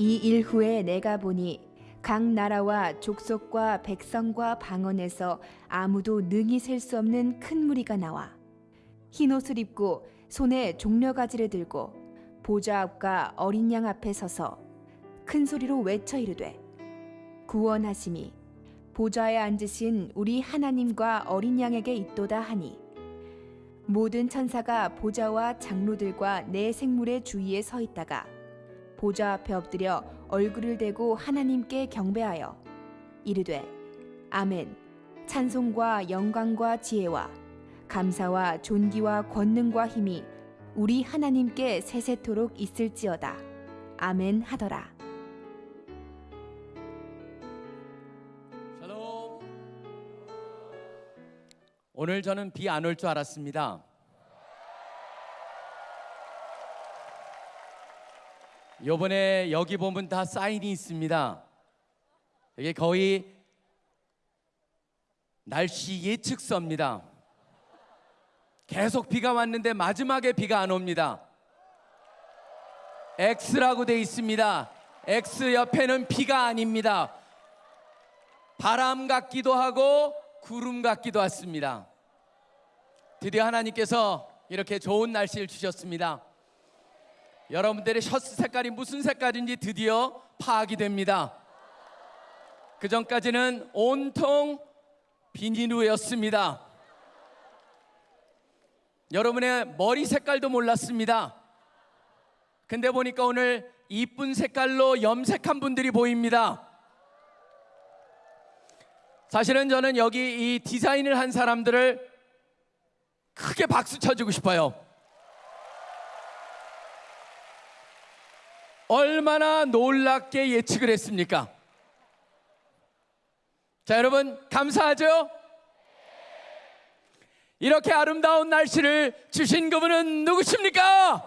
이 일 후에 내가 보니 각 나라와 족속과 백성과 방언에서 아무도 능히 셀 수 없는 큰 무리가 나와. 흰 옷을 입고 손에 종려가지를 들고 보좌 앞과 어린 양 앞에 서서 큰 소리로 외쳐 이르되 구원하심이 보좌에 앉으신 우리 하나님과 어린 양에게 있도다 하니 모든 천사가 보좌와 장로들과 내 생물의 주위에 서 있다가 보좌 앞에 엎드려 얼굴을 대고 하나님께 경배하여 이르되 아멘 찬송과 영광과 지혜와 감사와 존귀와 권능과 힘이 우리 하나님께 세세토록 있을지어다 아멘 하더라 샬롬. 오늘 저는 비 안 올 줄 알았습니다. 요번에 여기 보면 다 사인이 있습니다. 이게 거의 날씨 예측서입니다. 계속 비가 왔는데 마지막에 비가 안 옵니다. X라고 돼 있습니다. X 옆에는 비가 아닙니다. 바람 같기도 하고 구름 같기도 했습니다. 드디어 하나님께서 이렇게 좋은 날씨를 주셨습니다. 여러분들의 셔츠 색깔이 무슨 색깔인지 드디어 파악이 됩니다. 그 전까지는 온통 비닐우였습니다. 여러분의 머리 색깔도 몰랐습니다. 근데 보니까 오늘 이쁜 색깔로 염색한 분들이 보입니다. 사실은 저는 여기 이 디자인을 한 사람들을 크게 박수 쳐주고 싶어요. 얼마나 놀랍게 예측을 했습니까? 자, 여러분, 감사하죠? 이렇게 아름다운 날씨를 주신 그분은 누구십니까?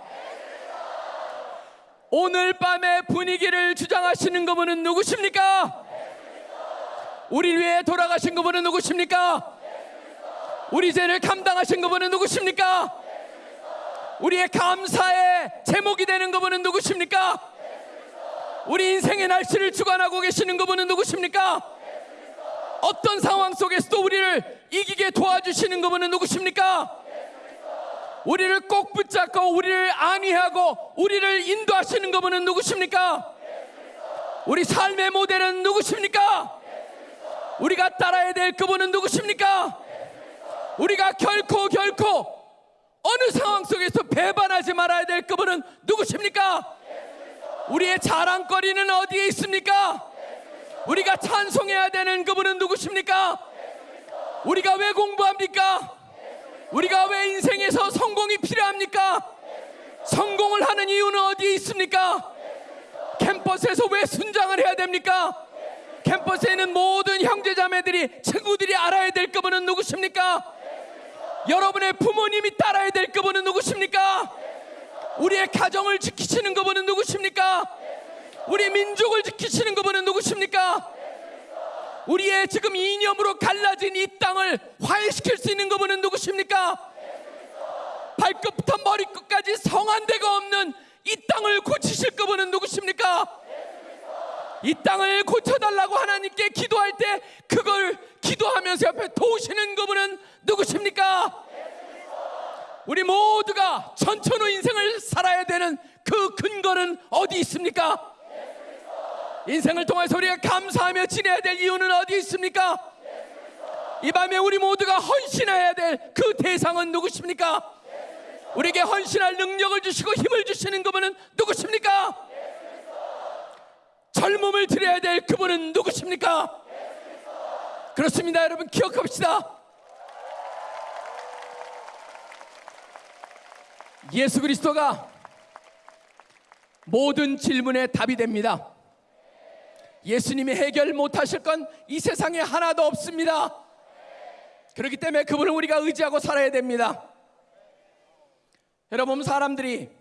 오늘 밤의 분위기를 주장하시는 그분은 누구십니까? 우리 위해 돌아가신 그분은 누구십니까? 우리 죄를 감당하신 그분은 누구십니까? 우리의 감사의 제목이 되는 그분은 누구십니까? 우리 인생의 날씨를 주관하고 계시는 그분은 누구십니까? 어떤 상황 속에서도 우리를 이기게 도와주시는 그분은 누구십니까? 우리를 꼭 붙잡고 우리를 안위하고 우리를 인도하시는 그분은 누구십니까? 우리 삶의 모델은 누구십니까? 우리가 따라야 될 그분은 누구십니까? 우리가 결코 결코 어느 상황 속에서 배반하지 말아야 될 그분은 누구십니까? 우리의 자랑거리는 어디에 있습니까? 우리가 찬송해야 되는 그분은 누구십니까? 우리가 왜 공부합니까? 우리가 왜 인생에서 성공이 필요합니까? 성공을 하는 이유는 어디에 있습니까? 캠퍼스에서 왜 순장을 해야 됩니까? 캠퍼스에 있는 모든 형제자매들이 친구들이 알아야 될 그분은 누구십니까? 여러분의 부모님이 따라야 될 그분은 누구십니까? 우리의 가정을 지키시는 그분은 누구십니까? 우리 민족을 지키시는 그분은 누구십니까? 우리의 지금 이념으로 갈라진 이 땅을 화해시킬 수 있는 그분은 누구십니까? 발끝부터 머리끝까지 성한 데가 없는 이 땅을 고치실 그분은 누구십니까? 이 땅을 고쳐달라고 하나님께 기도할 때 그걸 기도하면서 옆에 도우시는 그분은 누구십니까? 우리 모두가 천천후 인생을 살아야 되는 그 근거는 어디 있습니까? 인생을 통해서 우리가 감사하며 지내야 될 이유는 어디 있습니까? 이 밤에 우리 모두가 헌신해야 될 그 대상은 누구십니까? 우리에게 헌신할 능력을 주시고 힘을 주시는 그분은 누구십니까? 젊음을 드려야 될 그분은 누구십니까? 그렇습니다 여러분 기억합시다 예수 그리스도가 모든 질문의 답이 됩니다. 예수님이 해결 못하실 건 이 세상에 하나도 없습니다. 그렇기 때문에 그분을 우리가 의지하고 살아야 됩니다. 여러분 사람들이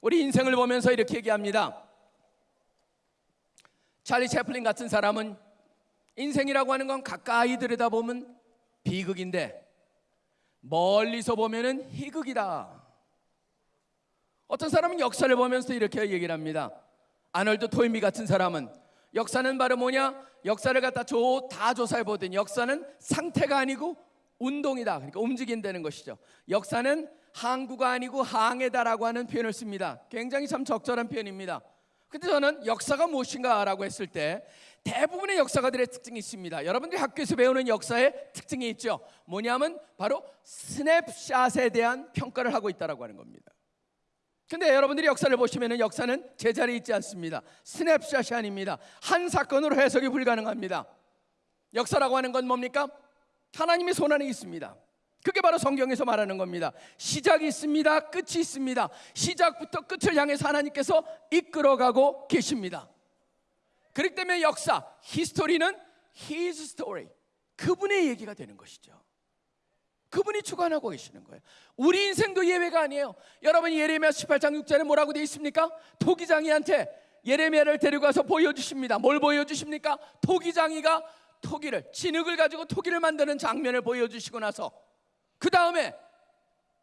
우리 인생을 보면서 이렇게 얘기합니다. 찰리 채플린 같은 사람은 인생이라고 하는 건 가까이 들여다보면 비극인데 멀리서 보면은 희극이다. 어떤 사람은 역사를 보면서 이렇게 얘기를 합니다. 아놀드 토인비 같은 사람은 역사는 바로 뭐냐? 역사를 갖다 조, 다 조사해 보더니 역사는 상태가 아니고 운동이다. 그러니까 움직인다는 것이죠. 역사는 항구가 아니고 항해다라고 하는 표현을 씁니다. 굉장히 참 적절한 표현입니다. 근데 저는 역사가 무엇인가라고 했을 때 대부분의 역사가들의 특징이 있습니다. 여러분들이 학교에서 배우는 역사의 특징이 있죠. 뭐냐면 바로 스냅샷에 대한 평가를 하고 있다라고 하는 겁니다. 근데 여러분들이 역사를 보시면은 역사는 제자리에 있지 않습니다. 스냅샷이 아닙니다. 한 사건으로 해석이 불가능합니다. 역사라고 하는 건 뭡니까? 하나님의 손 안에 있습니다. 그게 바로 성경에서 말하는 겁니다. 시작이 있습니다. 끝이 있습니다. 시작부터 끝을 향해서 하나님께서 이끌어가고 계십니다. 그렇기 때문에 역사, 히스토리는 His story. 그분의 얘기가 되는 것이죠. 그분이 주관하고 계시는 거예요. 우리 인생도 예외가 아니에요. 여러분 예레미야 18장 6절에 뭐라고 되어 있습니까? 토기장이한테 예레미야를 데려가서 보여주십니다. 뭘 보여주십니까? 토기장이가 토기를 진흙을 가지고 토기를 만드는 장면을 보여주시고 나서 그 다음에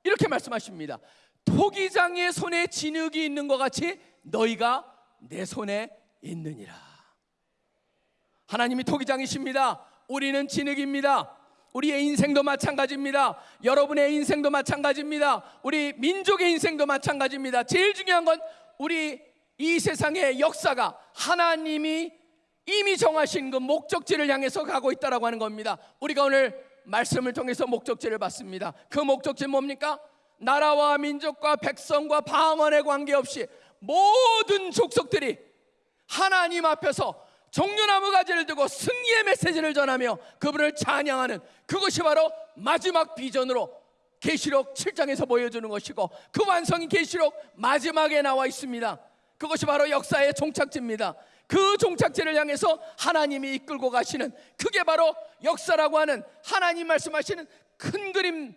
이렇게 말씀하십니다. 토기장의 손에 진흙이 있는 것 같이 너희가 내 손에 있느니라. 하나님이 토기장이십니다. 우리는 진흙입니다. 우리의 인생도 마찬가지입니다. 여러분의 인생도 마찬가지입니다. 우리 민족의 인생도 마찬가지입니다. 제일 중요한 건 우리 이 세상의 역사가 하나님이 이미 정하신 그 목적지를 향해서 가고 있다라고 하는 겁니다. 우리가 오늘 말씀을 통해서 목적지를 봤습니다. 그 목적지 뭡니까? 나라와 민족과 백성과 방언에 관계없이 모든 족속들이 하나님 앞에서 종려나무 가지를 두고 승리의 메시지를 전하며 그분을 찬양하는 그것이 바로 마지막 비전으로 계시록 7장에서 보여주는 것이고 그 완성이 계시록 마지막에 나와 있습니다. 그것이 바로 역사의 종착지입니다. 그 종착지를 향해서 하나님이 이끌고 가시는 그게 바로 역사라고 하는 하나님 말씀하시는 큰 그림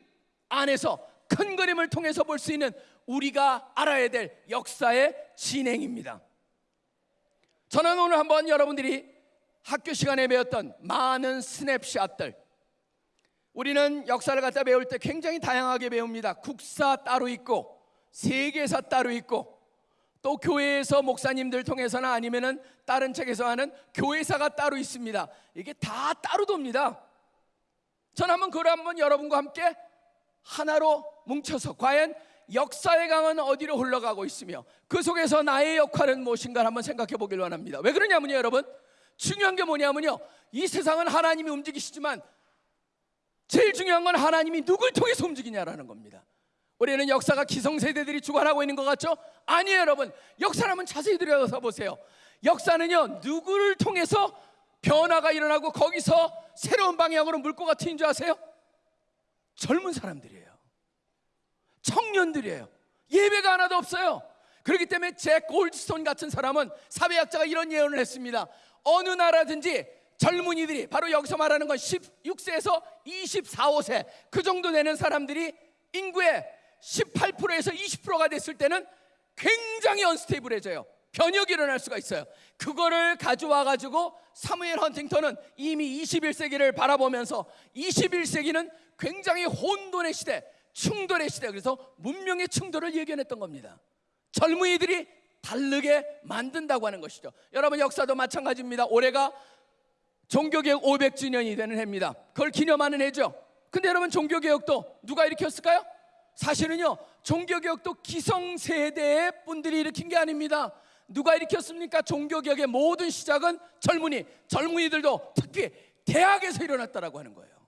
안에서 큰 그림을 통해서 볼 수 있는 우리가 알아야 될 역사의 진행입니다. 저는 오늘 한번 여러분들이 학교 시간에 배웠던 많은 스냅샷들 우리는 역사를 갖다 배울 때 굉장히 다양하게 배웁니다. 국사 따로 있고 세계사 따로 있고 또 교회에서 목사님들 통해서나 아니면은 다른 책에서 하는 교회사가 따로 있습니다. 이게 다 따로 돕니다. 저는 한번 그걸 한번 여러분과 함께 하나로 뭉쳐서 과연 역사의 강은 어디로 흘러가고 있으며 그 속에서 나의 역할은 무엇인가 한번 생각해 보길 원합니다. 왜 그러냐면요, 여러분. 중요한 게 뭐냐면요. 이 세상은 하나님이 움직이시지만 제일 중요한 건 하나님이 누굴 통해서 움직이냐라는 겁니다. 우리는 역사가 기성세대들이 주관하고 있는 것 같죠? 아니에요, 여러분. 역사를 한번 자세히 들여다서 보세요. 역사는요, 누구를 통해서 변화가 일어나고 거기서 새로운 방향으로 물꼬가 튀는 줄 아세요? 젊은 사람들이에요. 청년들이에요. 예배가 하나도 없어요. 그렇기 때문에 잭 골드스톤 같은 사람은 사회학자가 이런 예언을 했습니다. 어느 나라든지 젊은이들이 바로 여기서 말하는 건 16세에서 24, 5세 그 정도 되는 사람들이 인구의 18%에서 20%가 됐을 때는 굉장히 언스테이블해져요. 변혁이 일어날 수가 있어요. 그거를 가져와 가지고 사무엘 헌팅턴은 이미 21세기를 바라보면서 21세기는 굉장히 혼돈의 시대, 충돌의 시대 그래서 문명의 충돌을 예견했던 겁니다. 젊은이들이 다르게 만든다고 하는 것이죠. 여러분 역사도 마찬가지입니다. 올해가 종교개혁 500주년이 되는 해입니다. 그걸 기념하는 해죠. 근데 여러분 종교개혁도 누가 일으켰을까요? 사실은요 종교개혁도 기성세대의 분들이 일으킨 게 아닙니다. 누가 일으켰습니까? 종교개혁의 모든 시작은 젊은이, 젊은이들도 특히 대학에서 일어났다라고 하는 거예요.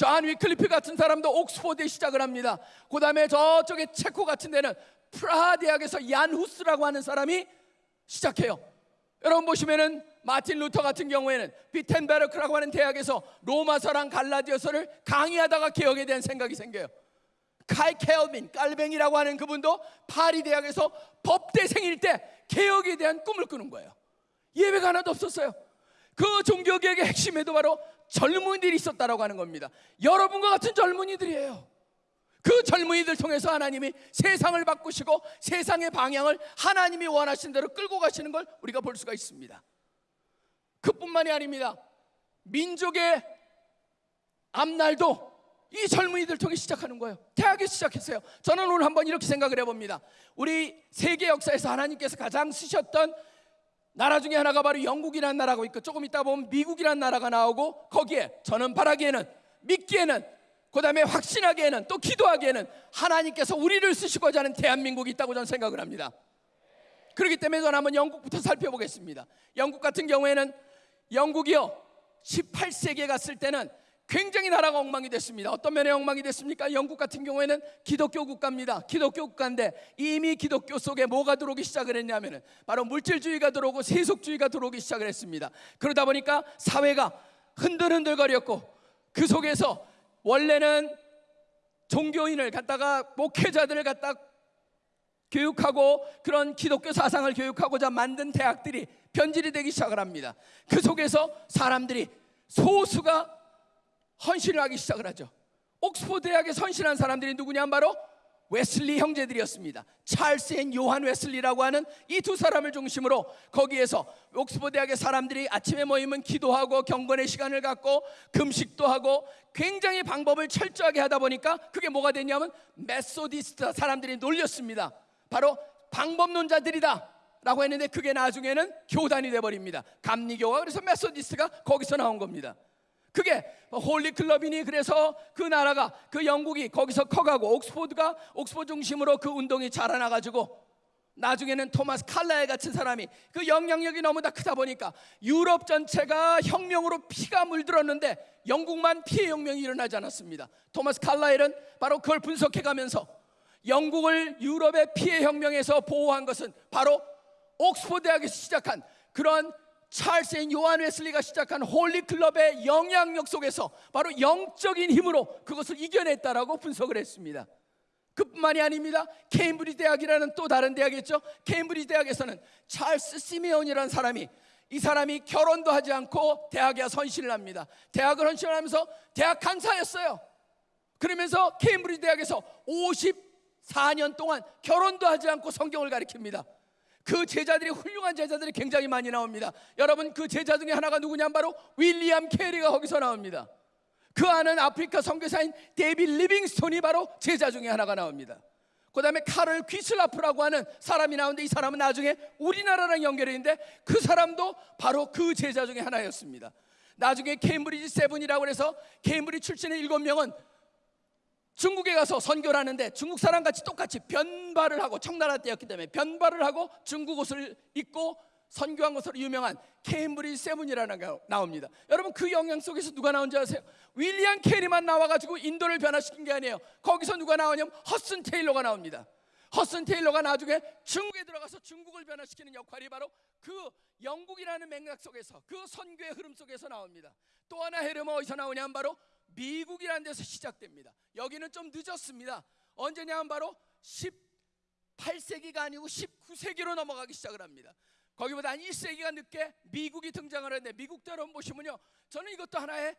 존 위클리프 같은 사람도 옥스포드에 시작을 합니다. 그 다음에 저쪽에 체코 같은 데는 프라하 대학에서 얀 후스라고 하는 사람이 시작해요. 여러분 보시면은 마틴 루터 같은 경우에는 비텐베르크라고 하는 대학에서 로마서랑 갈라디아서를 강의하다가 개혁에 대한 생각이 생겨요. 카이 켈빈, 깔뱅이라고 하는 그분도 파리 대학에서 법대생일 때 개혁에 대한 꿈을 꾸는 거예요. 예배가 하나도 없었어요. 그 종교개혁의 핵심에도 바로 젊은이들이 있었다라고 하는 겁니다. 여러분과 같은 젊은이들이에요. 그 젊은이들 통해서 하나님이 세상을 바꾸시고 세상의 방향을 하나님이 원하신 대로 끌고 가시는 걸 우리가 볼 수가 있습니다. 그뿐만이 아닙니다. 민족의 앞날도 이 젊은이들 통해 시작하는 거예요. 대학에 시작했어요. 저는 오늘 한번 이렇게 생각을 해봅니다. 우리 세계 역사에서 하나님께서 가장 쓰셨던 나라 중에 하나가 바로 영국이라는 나라가 있고 조금 있다 보면 미국이라는 나라가 나오고 거기에 저는 바라기에는 믿기에는 그 다음에 확신하기에는 또 기도하기에는 하나님께서 우리를 쓰시고자 하는 대한민국이 있다고 저는 생각을 합니다. 그렇기 때문에 저는 한번 영국부터 살펴보겠습니다. 영국 같은 경우에는 영국이요 18세기에 갔을 때는 굉장히 나라가 엉망이 됐습니다. 어떤 면에 엉망이 됐습니까? 영국 같은 경우에는 기독교 국가입니다. 기독교 국가인데 이미 기독교 속에 뭐가 들어오기 시작을 했냐면은 바로 물질주의가 들어오고 세속주의가 들어오기 시작을 했습니다. 그러다 보니까 사회가 흔들흔들거렸고 그 속에서 원래는 종교인을 갖다가 목회자들을 갖다 교육하고 그런 기독교 사상을 교육하고자 만든 대학들이 변질이 되기 시작을 합니다. 그 속에서 사람들이 소수가 헌신을 하기 시작을 하죠. 옥스포드 대학에 헌신한 사람들이 누구냐 바로 웨슬리 형제들이었습니다. 찰스 and 요한 웨슬리라고 하는 이 두 사람을 중심으로 거기에서 옥스포드 대학의 사람들이 아침에 모이면 기도하고 경건의 시간을 갖고 금식도 하고 굉장히 방법을 철저하게 하다 보니까 그게 뭐가 됐냐면 Methodist 사람들이 놀렸습니다. 바로 방법론자들이다. 라고 했는데 그게 나중에는 교단이 돼 버립니다. 감리교가 그래서 Methodist가 거기서 나온 겁니다. 그게 Holy Club이니 그래서 그 나라가 그 영국이 거기서 커가고 옥스포드가 옥스포드 중심으로 그 운동이 자라나 가지고 나중에는 토마스 칼라일 같은 사람이 그 영향력이 너무나 크다 보니까 유럽 전체가 혁명으로 피가 물들었는데 영국만 피의 혁명이 일어나지 않았습니다. 토마스 칼라일은 바로 그걸 분석해 가면서 영국을 유럽의 피의 혁명에서 보호한 것은 바로 옥스포드 대학에서 시작한 그런 찰스 and 요한 웨슬리가 시작한 Holy Club의 영향력 속에서 바로 영적인 힘으로 그것을 이겨냈다라고 분석을 했습니다. 그뿐만이 아닙니다. 케임브리지 대학이라는 또 다른 대학이 있죠. 케임브리지 대학에서는 찰스 시메온이라는 사람이 이 사람이 결혼도 하지 않고 대학에 헌신을 합니다. 대학을 헌신을 하면서 대학 강사였어요. 그러면서 케임브리지 대학에서 54년 동안 결혼도 하지 않고 성경을 가르칩니다. 그 제자들이 훌륭한 제자들이 굉장히 많이 나옵니다. 여러분 그 제자 중에 하나가 누구냐면 바로 윌리엄 캐리가 거기서 나옵니다. 그 아는 아프리카 선교사인 데이비드 리빙스톤이 바로 제자 중에 하나가 나옵니다. 그 다음에 카를 귀츨라프라고 하는 사람이 나오는데 이 사람은 나중에 우리나라랑 연결이 있는데 그 사람도 바로 그 제자 중에 하나였습니다. 나중에 Cambridge Seven이라고 해서 케임브리지 출신의 일곱 명은 중국에 가서 선교를 하는데 중국 사람 같이 똑같이 변발을 하고 청나라 때였기 때문에 변발을 하고 중국 옷을 입고 선교한 것으로 유명한 Cambridge Seven이라는 게 나옵니다. 여러분 그 영향 속에서 누가 나온지 아세요? 윌리엄 캐리만 나와가지고 인도를 변화시킨 게 아니에요. 거기서 누가 나오냐면 허드슨 테일러가 나옵니다. 허드슨 테일러가 나중에 중국에 들어가서 중국을 변화시키는 역할이 바로 그 영국이라는 맥락 속에서 그 선교의 흐름 속에서 나옵니다. 또 하나 헤르모 어디서 나오냐면 바로 미국이라는 데서 시작됩니다. 여기는 좀 늦었습니다. 언제냐면 바로 18세기가 아니고 19세기로 넘어가기 시작을 합니다. 거기보다 한 1세기가 늦게 미국이 등장을 하는데 미국도 여러분 보시면요. 저는 이것도 하나의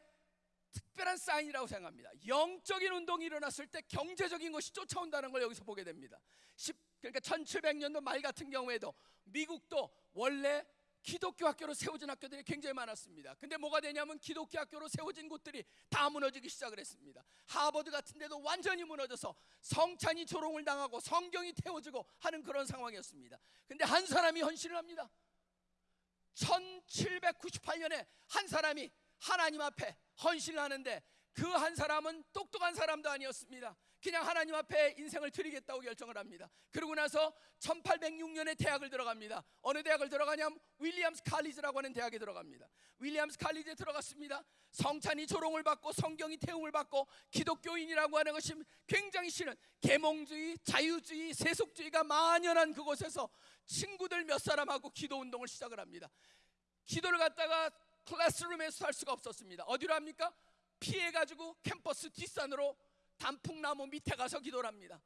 특별한 사인이라고 생각합니다. 영적인 운동이 일어났을 때 경제적인 것이 쫓아온다는 걸 여기서 보게 됩니다. 10, 그러니까 1700년도 말 같은 경우에도 미국도 원래 기독교 학교로 세워진 학교들이 굉장히 많았습니다. 근데 뭐가 되냐면 기독교 학교로 세워진 곳들이 다 무너지기 시작을 했습니다. 하버드 같은 데도 완전히 무너져서 성찬이 조롱을 당하고 성경이 태워지고 하는 그런 상황이었습니다. 근데 한 사람이 헌신을 합니다. 1798년에 한 사람이 하나님 앞에 헌신을 하는데 그 한 사람은 똑똑한 사람도 아니었습니다. 그냥 하나님 앞에 인생을 드리겠다고 결정을 합니다. 그러고 나서 1806년에 대학을 들어갑니다. 어느 대학을 들어가냐면 윌리엄스 칼리지라고 하는 대학에 들어갑니다. 윌리엄스 칼리지에 들어갔습니다. 성찬이 조롱을 받고 성경이 태움을 받고 기독교인이라고 하는 것이 굉장히 싫은 계몽주의, 자유주의, 세속주의가 만연한 그곳에서 친구들 몇 사람하고 기도 운동을 시작을 합니다. 기도를 갖다가 클래스룸에서 할 수가 없었습니다. 어디로 합니까? 피해가지고 캠퍼스 뒷산으로 단풍나무 밑에 가서 기도를 합니다.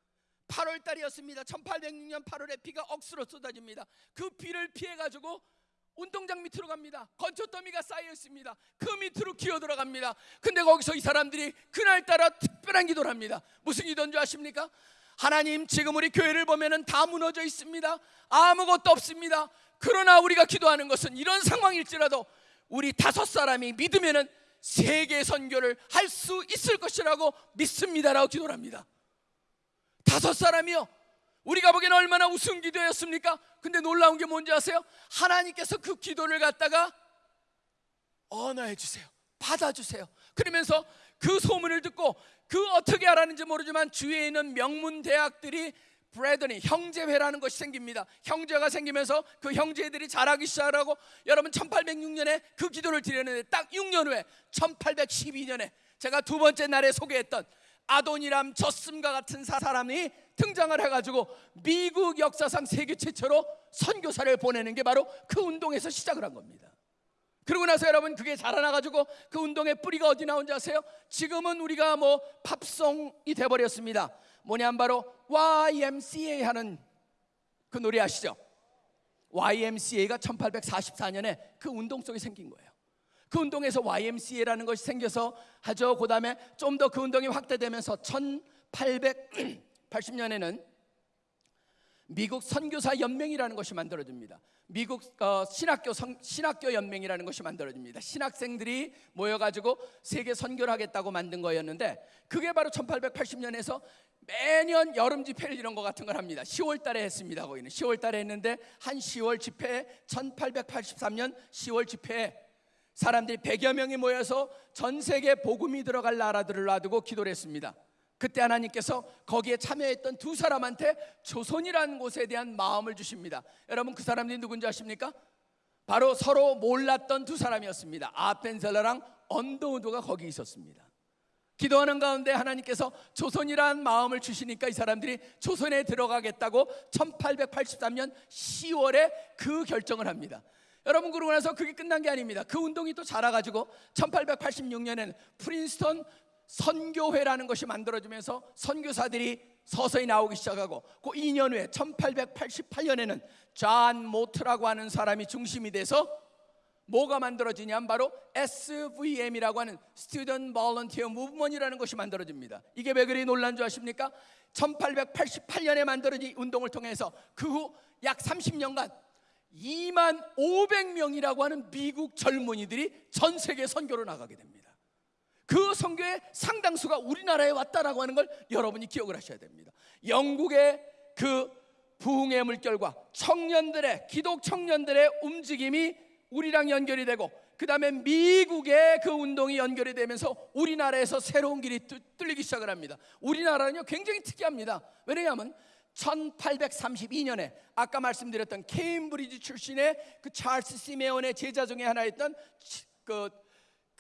8월 달이었습니다. 1806년 8월에 비가 억수로 쏟아집니다. 그 비를 피해가지고 운동장 밑으로 갑니다. 건초더미가 쌓여 있습니다. 그 밑으로 기어 들어갑니다. 근데 거기서 이 사람들이 그날따라 특별한 기도를 합니다. 무슨 기도인 줄 아십니까? 하나님 지금 우리 교회를 보면은 다 무너져 있습니다. 아무것도 없습니다. 그러나 우리가 기도하는 것은 이런 상황일지라도 우리 다섯 사람이 믿으면은 세계 선교를 할 수 있을 것이라고 믿습니다라고 기도를 합니다. 다섯 사람이요. 우리가 보기에는 얼마나 우승 기도였습니까? 근데 놀라운 게 뭔지 아세요? 하나님께서 그 기도를 갖다가 언어해 주세요. 받아 주세요. 그러면서 그 소문을 듣고 그 어떻게 알았는지 모르지만 주위에 있는 명문 대학들이 브레더니 형제회라는 것이 생깁니다. 형제가 생기면서 그 형제들이 자라기 시작하고 여러분 1806년에 그 기도를 드렸는데 딱 6년 후에 1812년에 제가 두 번째 날에 소개했던 아도니람 저슴과 같은 사- 사람이 등장을 해가지고 미국 역사상 세계 최초로 선교사를 보내는 게 바로 그 운동에서 시작을 한 겁니다. 그러고 나서 여러분 그게 자라나가지고 그 운동의 뿌리가 어디 나온지 아세요? 지금은 우리가 뭐 팝송이 돼버렸습니다. 뭐냐면 바로 YMCA 하는 그 노래 아시죠? YMCA가 1844년에 그 운동 속에 생긴 거예요. 그 운동에서 YMCA라는 것이 생겨서 하죠. 그 다음에 좀 더 그 운동이 확대되면서 1880년에는 미국 선교사 연맹이라는 것이 만들어집니다. 미국 어, 신학교 성, 신학교 연맹이라는 것이 만들어집니다. 신학생들이 모여가지고 세계 선교를 하겠다고 만든 거였는데 그게 바로 1880년에서 매년 여름 집회를 이런 것 같은 걸 합니다. 10월 달에 했습니다. 거기는 10월 달에 했는데 한 10월 집회 1883년 10월 집회에 사람들이 100여 명이 모여서 전 세계 복음이 들어갈 나라들을 놔두고 기도를 했습니다. 그때 하나님께서 거기에 참여했던 두 사람한테 조선이라는 곳에 대한 마음을 주십니다. 여러분 그 사람들이 누군지 아십니까? 바로 서로 몰랐던 두 사람이었습니다. 아펜셀러랑 언더우드가 거기 있었습니다. 기도하는 가운데 하나님께서 조선이란 마음을 주시니까 이 사람들이 조선에 들어가겠다고 1883년 10월에 그 결정을 합니다. 여러분 그러고 나서 그게 끝난 게 아닙니다. 그 운동이 또 자라가지고 1886년에는 프린스턴 선교회라는 것이 만들어지면서 선교사들이 서서히 나오기 시작하고 그 2년 후에 1888년에는 존 모트라고 하는 사람이 중심이 돼서 뭐가 만들어지냐면 바로 SVM이라고 하는 Student Volunteer Movement이라는 것이 만들어집니다. 이게 왜 그리 놀란 줄 아십니까? 1888년에 만들어진 운동을 통해서 그 후 약 30년간 2만 500명이라고 하는 미국 젊은이들이 전 세계 선교로 나가게 됩니다. 그 선교의 상당수가 우리나라에 왔다라고 하는 걸 여러분이 기억을 하셔야 됩니다. 영국의 그 부흥의 물결과 청년들의 기독 청년들의 움직임이 우리랑 연결이 되고 그 다음에 미국의 그 운동이 연결이 되면서 우리나라에서 새로운 길이 뚫- 뚫리기 시작을 합니다. 우리나라는요 굉장히 특이합니다. 왜냐하면 1832년에 아까 말씀드렸던 케임브리지 출신의 그 찰스 시메온의 제자 중에 하나였던 치- 그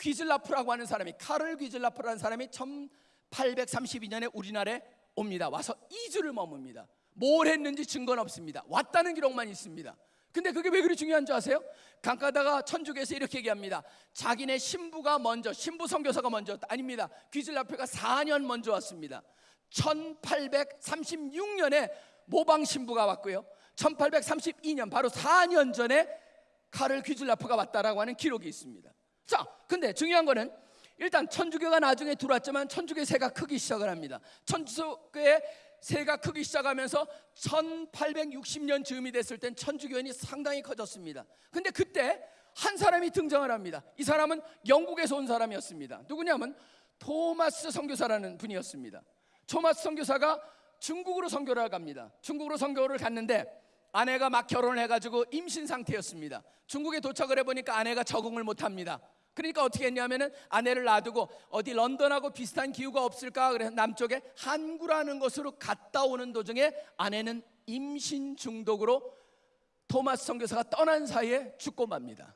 귀즐라프라고 하는 사람이 카를 귀즐라프라는 사람이 1832년에 우리나라에 옵니다. 와서 2주를 머뭅니다. 뭘 했는지 증거는 없습니다. 왔다는 기록만 있습니다. 근데 그게 왜 그리 중요한 줄 아세요? 강가다가 천주교에서 이렇게 얘기합니다. 자기네 신부가 먼저 신부 선교사가 먼저 아닙니다. 귀즐라프가 4년 먼저 왔습니다. 1836년에 모방 신부가 왔고요. 1832년 바로 4년 전에 카를 귀즐라프가 왔다라고 하는 기록이 있습니다. 자, 근데 중요한 거는 일단 천주교가 나중에 들어왔지만 천주교의 세가 크기 시작을 합니다. 천주교의 세가 크기 시작하면서 1860년 즈음이 됐을 땐 천주교인이 상당히 커졌습니다. 근데 그때 한 사람이 등장을 합니다. 이 사람은 영국에서 온 사람이었습니다. 누구냐면 토마스 선교사라는 분이었습니다. 토마스 선교사가 중국으로 선교를 갑니다. 중국으로 선교를 갔는데 아내가 막 결혼을 해가지고 임신 상태였습니다. 중국에 도착을 해보니까 아내가 적응을 못합니다. 그러니까 어떻게 했냐면은 아내를 놔두고 어디 런던하고 비슷한 기후가 없을까 그래서 남쪽에 한구라는 곳으로 갔다 오는 도중에 아내는 임신 중독으로 토마스 선교사가 떠난 사이에 죽고 맙니다.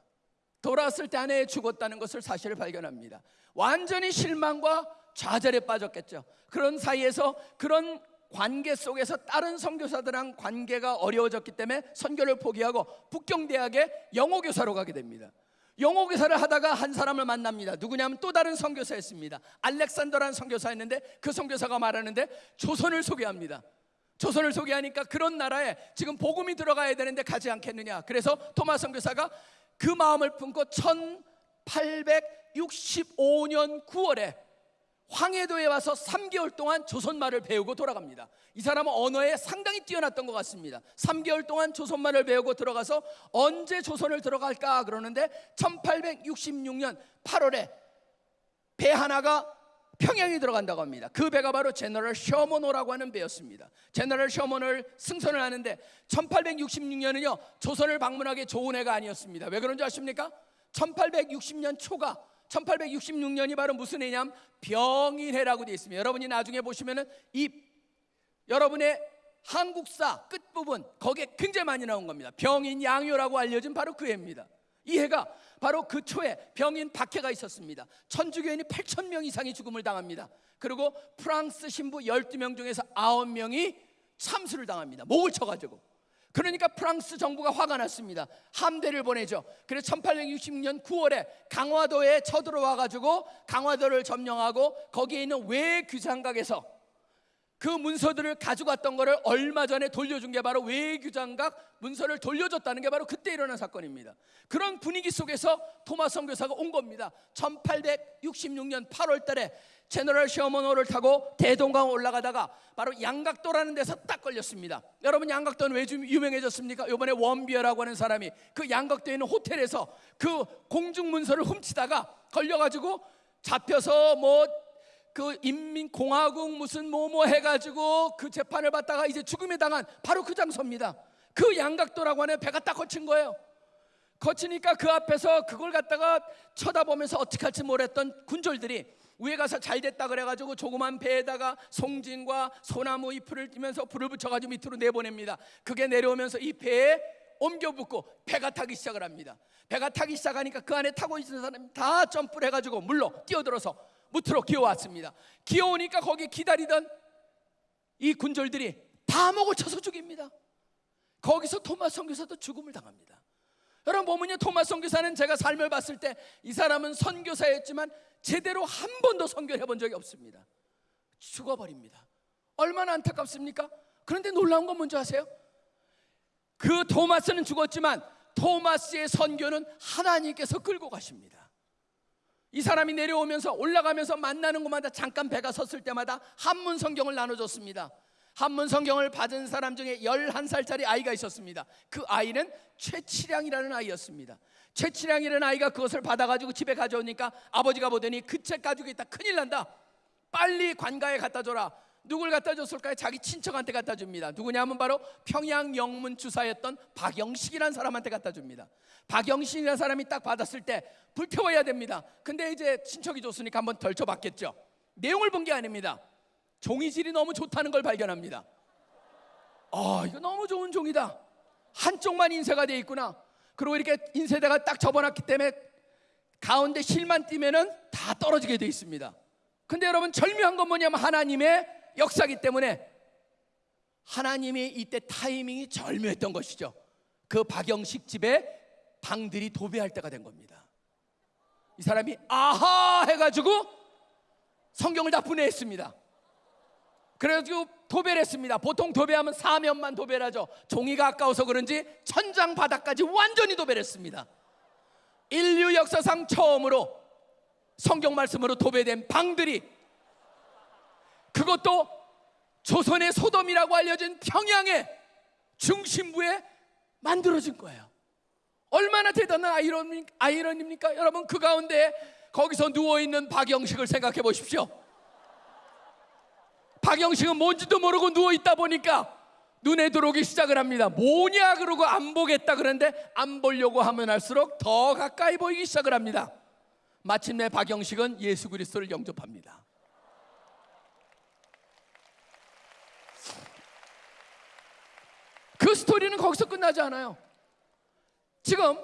돌아왔을 때 아내에 죽었다는 것을 사실을 발견합니다. 완전히 실망과 좌절에 빠졌겠죠. 그런 사이에서 그런 관계 속에서 다른 선교사들랑 관계가 어려워졌기 때문에 선교를 포기하고 북경대학에 영어 교사로 가게 됩니다. 영어 교사를 하다가 한 사람을 만납니다. 누구냐면 또 다른 선교사였습니다. 알렉산더라는 선교사였는데 그 선교사가 말하는데 조선을 소개합니다. 조선을 소개하니까 그런 나라에 지금 복음이 들어가야 되는데 가지 않겠느냐. 그래서 토마스 선교사가 그 마음을 품고 1865년 9월에 황해도에 와서 3개월 동안 조선말을 배우고 돌아갑니다. 이 사람은 언어에 상당히 뛰어났던 것 같습니다. 3개월 동안 조선말을 배우고 들어가서 언제 조선을 들어갈까 그러는데 1866년 8월에 배 하나가 평양에 들어간다고 합니다. 그 배가 바로 제너럴 셔머노라고 하는 배였습니다. 제너럴 셔머노를 승선을 하는데 1866년은요 조선을 방문하기 좋은 해가 아니었습니다. 왜 그런 줄 아십니까? 1860년 초가 1866년이 바로 무슨 해냐면 병인해라고 되어 있습니다. 여러분이 나중에 보시면은 이 여러분의 한국사 끝부분 거기에 굉장히 많이 나온 겁니다. 병인 양요라고 알려진 바로 그 해입니다. 이 해가 바로 그 초에 병인 박해가 있었습니다. 천주교인이 8천 명 이상이 죽음을 당합니다. 그리고 프랑스 신부 12명 중에서 9명이 참수를 당합니다. 목을 쳐가지고. 그러니까 프랑스 정부가 화가 났습니다. 함대를 보내죠. 그래서 1866년 9월에 강화도에 쳐들어와 가지고 강화도를 점령하고 거기에 있는 외규장각에서 그 문서들을 가져갔던 거를 얼마 전에 돌려준 게 바로 외교장각 문서를 돌려줬다는 게 바로 그때 일어난 사건입니다. 그런 분위기 속에서 토마스 선교사가 온 겁니다. 1866년 8월 달에 제너럴 셔머노를 타고 대동강 올라가다가 바로 양각도라는 데서 딱 걸렸습니다. 여러분 양각도는 왜 좀 유명해졌습니까? 이번에 원비어라고 하는 사람이 그 양각도에 있는 호텔에서 그 공중 문서를 훔치다가 걸려 가지고 잡혀서 뭐 그 인민공화국 무슨 뭐뭐 해가지고 그 재판을 받다가 이제 죽음에 당한 바로 그 장소입니다. 그 양각도라고 하는 배가 딱 거친 거예요. 거치니까 그 앞에서 그걸 갖다가 쳐다보면서 어떻게 할지 모르겠던 군졸들이 위에 가서 잘 됐다 그래가지고 조그만 배에다가 송진과 소나무 잎을 띄면서 불을 붙여가지고 밑으로 내보냅니다. 그게 내려오면서 이 배에 옮겨 붙고 배가 타기 시작을 합니다. 배가 타기 시작하니까 그 안에 타고 있는 사람이 다 점프를 해가지고 물로 뛰어들어서 무트로 기어왔습니다. 기어오니까 거기 기다리던 이 군졸들이 다 목을 쳐서 죽입니다. 거기서 토마스 선교사도 죽음을 당합니다. 여러분 보면요 토마스 선교사는 제가 삶을 봤을 때 이 사람은 선교사였지만 제대로 한 번도 선교를 해본 적이 없습니다. 죽어버립니다. 얼마나 안타깝습니까? 그런데 놀라운 건 뭔지 아세요? 그 토마스는 죽었지만 토마스의 선교는 하나님께서 끌고 가십니다. 이 사람이 내려오면서 올라가면서 만나는 곳마다 잠깐 배가 섰을 때마다 한문 성경을 나눠줬습니다. 한문 성경을 받은 사람 중에 11살짜리 아이가 있었습니다. 그 아이는 최치량이라는 아이였습니다. 최치량이라는 아이가 그것을 받아가지고 집에 가져오니까 아버지가 보더니 그 책 가지고 있다 큰일 난다. 빨리 관가에 갖다 줘라. 누굴 갖다 줬을까요? 자기 친척한테 갖다 줍니다. 누구냐면 바로 평양 영문 주사였던 박영식이라는 사람한테 갖다 줍니다. 박영식이라는 사람이 딱 받았을 때 불태워야 됩니다. 근데 이제 친척이 줬으니까 한번 덜 쳐 봤겠죠. 내용을 본 게 아닙니다. 종이질이 너무 좋다는 걸 발견합니다. 아, 이거 너무 좋은 종이다. 한쪽만 인쇄가 돼 있구나. 그리고 이렇게 인쇄대가 딱 접어놨기 때문에 가운데 실만 띄면은 다 떨어지게 돼 있습니다. 근데 여러분 절묘한 건 뭐냐면 하나님의 역사기 때문에 하나님이 이때 타이밍이 절묘했던 것이죠. 그 박영식 집에 방들이 도배할 때가 된 겁니다. 이 사람이 아하 해가지고 성경을 다 분해했습니다. 그래가지고 도배를 했습니다. 보통 도배하면 사면만 도배를 하죠. 종이가 아까워서 그런지 천장 바닥까지 완전히 도배를 했습니다. 인류 역사상 처음으로 성경 말씀으로 도배된 방들이 그것도 조선의 소돔이라고 알려진 평양의 중심부에 만들어진 거예요. 얼마나 대단한 아이러니, 아이러니입니까? 여러분 그 가운데 거기서 누워 있는 박영식을 생각해 보십시오. 박영식은 뭔지도 모르고 누워 있다 보니까 눈에 들어오기 시작을 합니다. 뭐냐 그러고 안 보겠다 그러는데 안 보려고 하면 할수록 더 가까이 보이기 시작을 합니다. 마침내 박영식은 예수 그리스도를 영접합니다. 그 스토리는 거기서 끝나지 않아요. 지금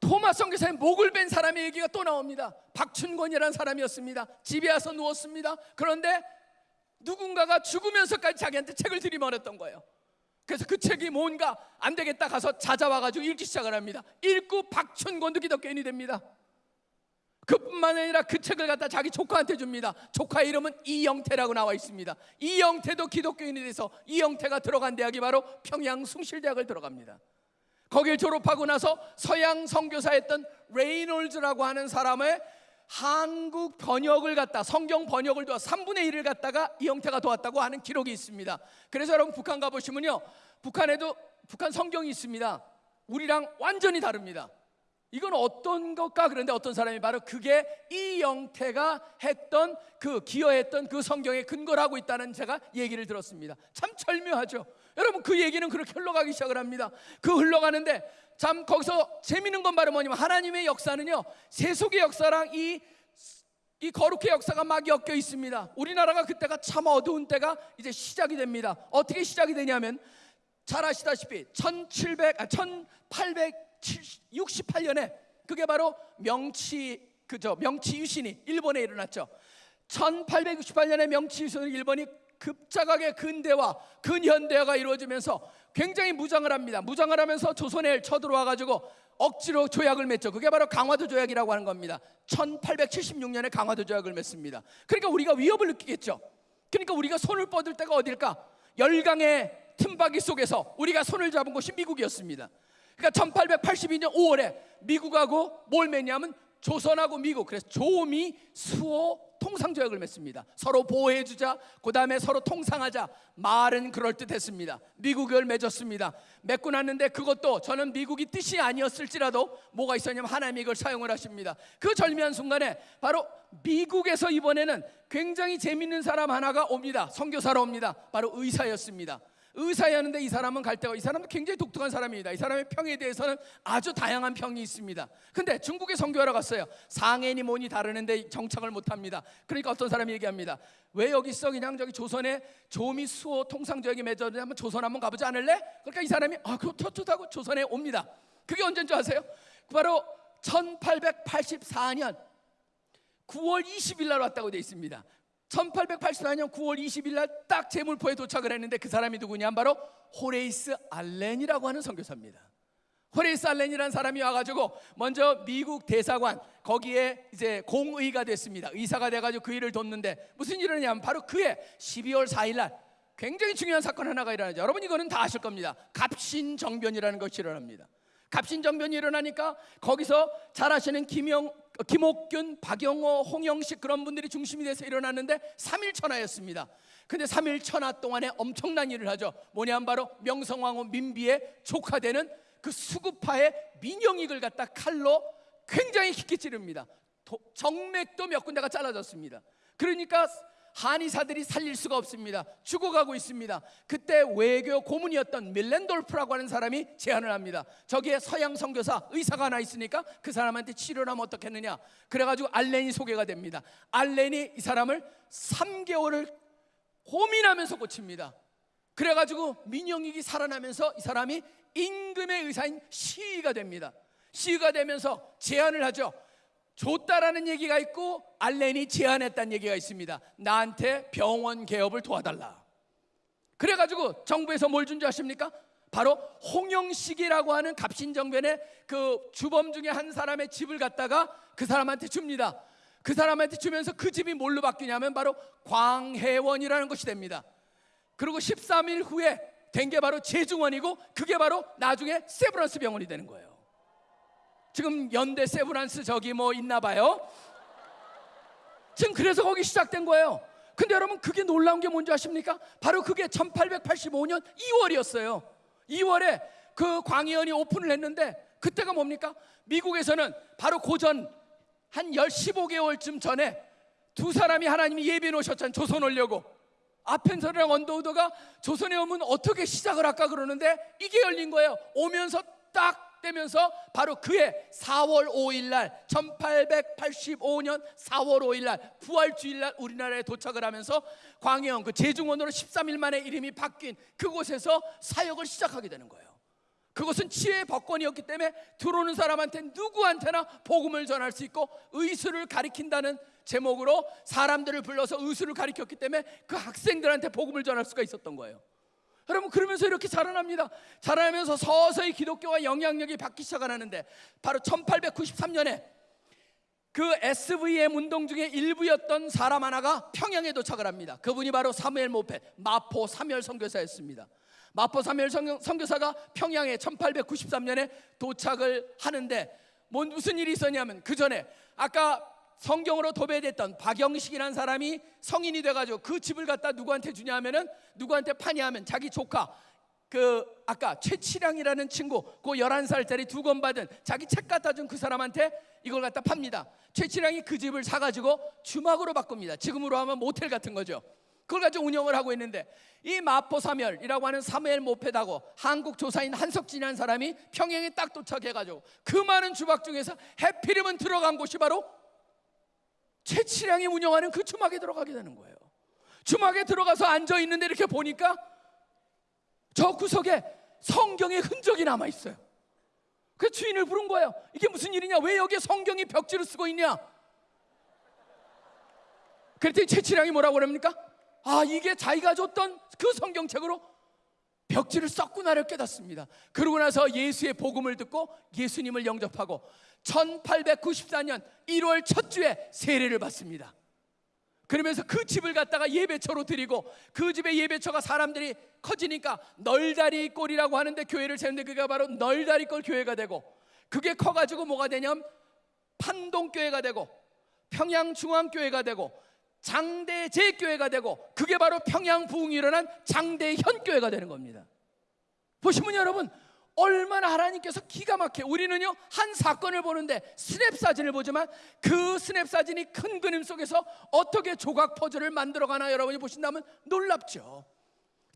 토마스 선교사의 목을 벤 사람의 얘기가 또 나옵니다. 박춘권이라는 사람이었습니다. 집에 와서 누웠습니다. 그런데 누군가가 죽으면서까지 자기한테 책을 들이말했던 거예요. 그래서 그 책이 뭔가 안 되겠다 가서 찾아와가지고 읽기 시작을 합니다. 읽고 박춘권도 기독교인이 됩니다. 그뿐만 아니라 그 책을 갖다 자기 조카한테 줍니다. 조카 이름은 이영태라고 나와 있습니다. 이영태도 기독교인이 돼서 이영태가 들어간 대학이 바로 평양 숭실대학을 들어갑니다. 거길 졸업하고 나서 서양 선교사였던 레이놀즈라고 하는 사람의 한국 번역을 갖다 성경 번역을 도와 3분의 1을 갖다가 이영태가 도왔다고 하는 기록이 있습니다. 그래서 여러분 북한 가 보시면요. 북한에도 북한 성경이 있습니다. 우리랑 완전히 다릅니다. 이건 어떤 것까? 그런데 어떤 사람이 바로 그게 이 영태가 했던 그 기여했던 그 성경의 근거를 하고 있다는 제가 얘기를 들었습니다. 참 절묘하죠. 여러분 그 얘기는 그렇게 흘러가기 시작을 합니다. 그 흘러가는데 참 거기서 재밌는 건 바로 뭐냐면 하나님의 역사는요 세속의 역사랑 이이 거룩의 역사가 막 엮여 있습니다. 우리나라가 그때가 참 어두운 때가 이제 시작이 됩니다. 어떻게 시작이 되냐면 잘 아시다시피 1700 아, 1868년에 그게 바로 명치 그죠 명치 유신이 일본에 일어났죠. 1868년에 명치 유신을 일본이 급작하게 근대화, 근현대화가 이루어지면서 굉장히 무장을 합니다. 무장을 하면서 조선에 쳐들어와 가지고 억지로 조약을 맺죠. 그게 바로 강화도 조약이라고 하는 겁니다. 1876년에 강화도 조약을 맺습니다. 그러니까 우리가 위협을 느끼겠죠. 그러니까 우리가 손을 뻗을 때가 어딜까? 열강의 틈바기 속에서 우리가 손을 잡은 곳이 미국이었습니다. 그러니까 1882년 5월에 미국하고 뭘 맺냐면 조선하고 미국 그래서 조미 수호 통상 조약을 맺습니다. 서로 보호해 주자. 그 다음에 서로 통상하자. 말은 그럴 듯했습니다. 미국을 맺었습니다. 맺고 났는데 그것도 저는 미국이 뜻이 아니었을지라도 뭐가 있었냐면 하나님이 이걸 사용을 하십니다. 그 절묘한 순간에 바로 미국에서 이번에는 굉장히 재밌는 사람 하나가 옵니다. 선교사로 옵니다. 바로 의사였습니다. 의사였는데 이 사람은 갈 때가 이 사람은 굉장히 독특한 사람입니다. 이 사람의 평에 대해서는 아주 다양한 평이 있습니다. 근데 중국에 선교하러 갔어요. 상해니 뭐니 다르는데 정착을 못 합니다. 그러니까 어떤 사람이 얘기합니다. 왜 여기 있어? 그냥 저기 조선에 조미 수호 통상적이 맺었는데 한번 조선 한번 가보지 않을래? 그러니까 이 사람이 아 그거 좋다고 조선에 옵니다. 그게 언제인 줄 아세요? 바로 1884년 9월 20일 날 왔다고 돼 있습니다. 1884년 9월 20일 날 딱 제물포에 도착을 했는데 그 사람이 누구냐? 바로 호레이스 알렌이라고 하는 선교사입니다. 호레이스 알렌이라는 사람이 와가지고 먼저 미국 대사관 거기에 이제 공의가 됐습니다. 의사가 돼가지고 그 일을 돕는데 무슨 일을 하냐면 바로 그해 12월 4일 날 굉장히 중요한 사건 하나가 일어나죠. 여러분 이거는 다 아실 겁니다. 갑신정변이라는 것이 일어납니다. 갑신정변이 일어나니까 거기서 잘 아시는 김영, 김옥균, 박영호, 홍영식 그런 분들이 중심이 돼서 일어났는데 3일 천하였습니다. 근데 3일 천하 동안에 엄청난 일을 하죠. 뭐냐면 바로 명성황후 민비의 조카되는 그 수구파의 민영익을 갖다 칼로 굉장히 깊게 찌릅니다. 도- 정맥도 몇 군데가 잘라졌습니다. 그러니까 한의사들이 살릴 수가 없습니다. 죽어가고 있습니다. 그때 외교 고문이었던 밀렌돌프라고 하는 사람이 제안을 합니다. 저기에 서양 선교사 의사가 하나 있으니까 그 사람한테 치료를 하면 어떻겠느냐. 그래가지고 알렌이 소개가 됩니다. 알렌이 이 사람을 3개월을 고민하면서 고칩니다. 그래가지고 민영익이 살아나면서 이 사람이 임금의 의사인 시위가 됩니다. 시위가 되면서 제안을 하죠. 줬다라는 얘기가 있고 알렌이 제안했다는 얘기가 있습니다. 나한테 병원 개업을 도와달라. 그래가지고 정부에서 뭘 준 줄 아십니까? 바로 홍영식이라고 하는 갑신정변의 그 주범 중에 한 사람의 집을 갖다가 그 사람한테 줍니다. 그 사람한테 주면서 그 집이 뭘로 바뀌냐면 바로 광해원이라는 것이 됩니다. 그리고 13일 후에 된 게 바로 제중원이고 그게 바로 나중에 세브란스 병원이 되는 거예요. 지금 연대 세브란스 저기 뭐 있나 봐요. 지금 그래서 거기 시작된 거예요. 근데 여러분 그게 놀라운 게 뭔지 아십니까? 바로 그게 1885년 2월이었어요. 2월에 그 광의원이 오픈을 했는데 그때가 뭡니까? 미국에서는 바로 고전 한 10, 15개월쯤 전에 두 사람이 하나님이 예비해 놓으셨잖아요. 조선 오려고. 아펜서랑 언더우더가 조선에 오면 어떻게 시작을 할까 그러는데 이게 열린 거예요. 오면서 딱 되면서 바로 그해 4월 5일 날 1885년 4월 5일 날 부활주일 날 우리나라에 도착을 하면서 광해원 그 제중원으로 13일 만에 이름이 바뀐 그곳에서 사역을 시작하게 되는 거예요. 그것은 지혜의 법권이었기 때문에 들어오는 사람한테 누구한테나 복음을 전할 수 있고 의술을 가리킨다는 제목으로 사람들을 불러서 의술을 가리켰기 때문에 그 학생들한테 복음을 전할 수가 있었던 거예요. 여러분 그러면서 이렇게 자라납니다. 자라나면서 서서히 기독교와 영향력이 받기 시작하는데 바로 1893년에 그 SVM 운동 중에 일부였던 사람 하나가 평양에 도착을 합니다. 그분이 바로 사무엘 모페 마포 사멸 선교사였습니다. 마포 선- 선교사가 평양에 1893년에 도착을 하는데 뭔 무슨 일이 있었냐면 그 전에 아까 성경으로 도배됐던 박영식이라는 사람이 성인이 돼가지고 그 집을 갖다 누구한테 주냐 하면은 누구한테 파냐 하면 자기 조카 그 아까 최치량이라는 친구 그 11살짜리 두 권 받은 자기 책 갖다 준 그 사람한테 이걸 갖다 팝니다. 최치량이 그 집을 사가지고 주막으로 바꿉니다. 지금으로 하면 모텔 같은 거죠. 그걸 가지고 운영을 하고 있는데 이 마포 사멸이라고 하는 사무엘 모페다고 한국 조사인 한석진이라는 사람이 평양에 딱 도착해가지고 그 많은 주막 중에서 해피림은 들어간 곳이 바로 최치량이 운영하는 그 주막에 들어가게 되는 거예요. 주막에 들어가서 앉아 있는데 이렇게 보니까 저 구석에 성경의 흔적이 남아 있어요. 그 주인을 부른 거예요. 이게 무슨 일이냐? 왜 여기에 성경이 벽지를 쓰고 있냐? 그랬더니 최치량이 뭐라고 그럽니까? 아, 이게 자기가 줬던 그 성경책으로 벽지를 썼구나를 깨닫습니다. 그러고 나서 예수의 복음을 듣고 예수님을 영접하고 1894년 1월 첫 주에 세례를 받습니다. 그러면서 그 집을 갖다가 예배처로 드리고 그 집의 예배처가 사람들이 커지니까 널다리 꼴이라고 하는데 교회를 세우는데 그게 바로 널다리 꼴 교회가 되고 그게 커가지고 뭐가 되냐면 판동교회가 되고 평양중앙교회가 되고 장대제교회가 되고 그게 바로 평양 부흥이 일어난 장대현교회가 되는 겁니다. 보시면 여러분 얼마나 하나님께서 기가 막혀 우리는요 한 사건을 보는데 스냅 사진을 보지만 그 스냅 사진이 큰 그림 속에서 어떻게 조각 퍼즐을 만들어가나 여러분이 보신다면 놀랍죠.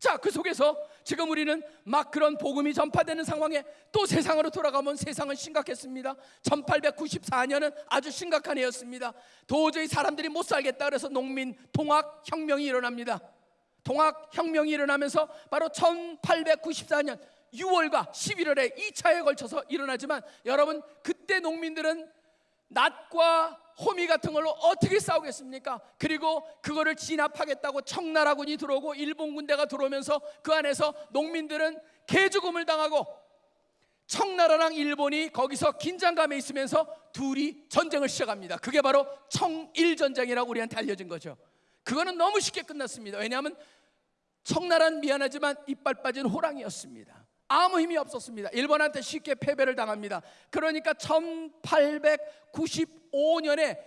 자, 그 속에서 지금 우리는 막 그런 복음이 전파되는 상황에 또 세상으로 돌아가면 세상은 심각했습니다. 1894년은 아주 심각한 해였습니다. 도저히 사람들이 못 살겠다 그래서 농민 통학 혁명이 일어납니다. 통학 혁명이 일어나면서 바로 1894년 6월과 11월에 2차에 걸쳐서 일어나지만 여러분 그때 농민들은 낫과 호미 같은 걸로 어떻게 싸우겠습니까? 그리고 그거를 진압하겠다고 청나라군이 들어오고 일본 군대가 들어오면서 그 안에서 농민들은 개죽음을 당하고 청나라랑 일본이 거기서 긴장감에 있으면서 둘이 전쟁을 시작합니다. 그게 바로 청일 전쟁이라고 우리한테 알려진 거죠. 그거는 너무 쉽게 끝났습니다. 왜냐하면 청나라는 미안하지만 이빨 빠진 호랑이였습니다. 아무 힘이 없었습니다. 일본한테 쉽게 패배를 당합니다. 그러니까 1895년에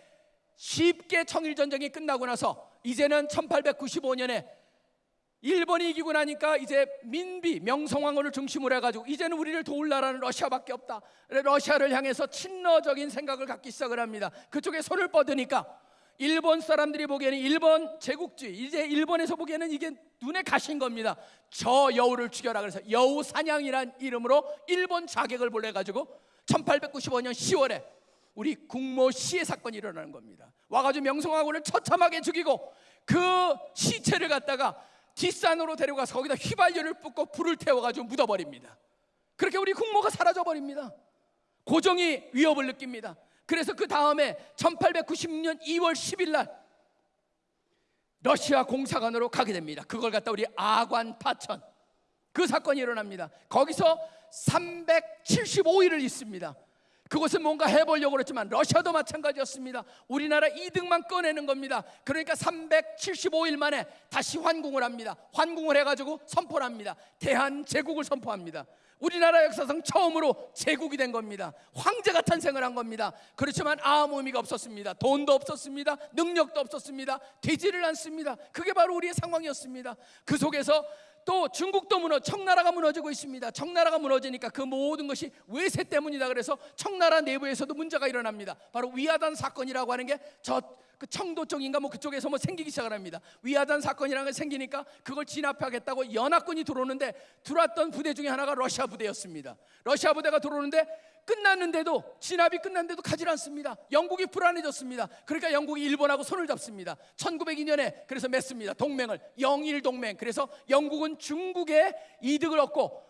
쉽게 청일 전쟁이 끝나고 나서 이제는 1895년에 일본이 이기고 나니까 이제 민비 명성황후를 중심으로 해가지고 이제는 우리를 도울 나라는 러시아밖에 없다. 러시아를 향해서 친러적인 생각을 갖기 시작을 합니다. 그쪽에 손을 뻗으니까 일본 사람들이 보기에는 일본 제국주의 이제 일본에서 보기에는 이게 눈에 가신 겁니다. 저 여우를 죽여라 그래서 여우 사냥이란 이름으로 일본 자객을 보내 가지고 1895년 10월에 우리 국모 시해 사건이 일어나는 겁니다. 와가지고 명성황후를 처참하게 죽이고 그 시체를 갖다가 뒷산으로 데려가서 거기다 휘발유를 붓고 불을 태워가지고 묻어버립니다. 그렇게 우리 국모가 사라져 버립니다. 고종이 위협을 느낍니다. 그래서 그 다음에 1896년 2월 10일 날 러시아 공사관으로 가게 됩니다. 그걸 갖다 우리 아관 파천 그 사건이 일어납니다. 거기서 375일을 있습니다. 그것은 뭔가 해보려고 그랬지만 러시아도 마찬가지였습니다. 우리나라 이득만 꺼내는 겁니다. 그러니까 375일 만에 다시 환궁을 합니다. 환궁을 해가지고 선포를 합니다. 대한 제국을 선포합니다. 우리나라 역사상 처음으로 제국이 된 겁니다. 황제가 탄생을 한 겁니다. 그렇지만 아무 의미가 없었습니다. 돈도 없었습니다. 능력도 없었습니다. 되지를 않습니다. 그게 바로 우리의 상황이었습니다. 그 속에서 또 중국도 무너 청나라가 무너지고 있습니다. 청나라가 무너지니까 그 모든 것이 외세 때문이다 그래서 청나라 내부에서도 문제가 일어납니다. 바로 위화단 사건이라고 하는 게저 그 청도 쪽인가 뭐 그쪽에서 뭐 생기기 시작을 합니다. 위화단 사건이라는 게 생기니까 그걸 진압하겠다고 연합군이 들어오는데 들어왔던 부대 중에 하나가 러시아 부대였습니다. 러시아 부대가 들어오는데 끝났는데도 진압이 끝났는데도 가지 않습니다. 영국이 불안해졌습니다. 그러니까 영국이 일본하고 손을 잡습니다. 1902년에 그래서 맺습니다. 동맹을 영일 동맹. 그래서 영국은 중국의 이득을 얻고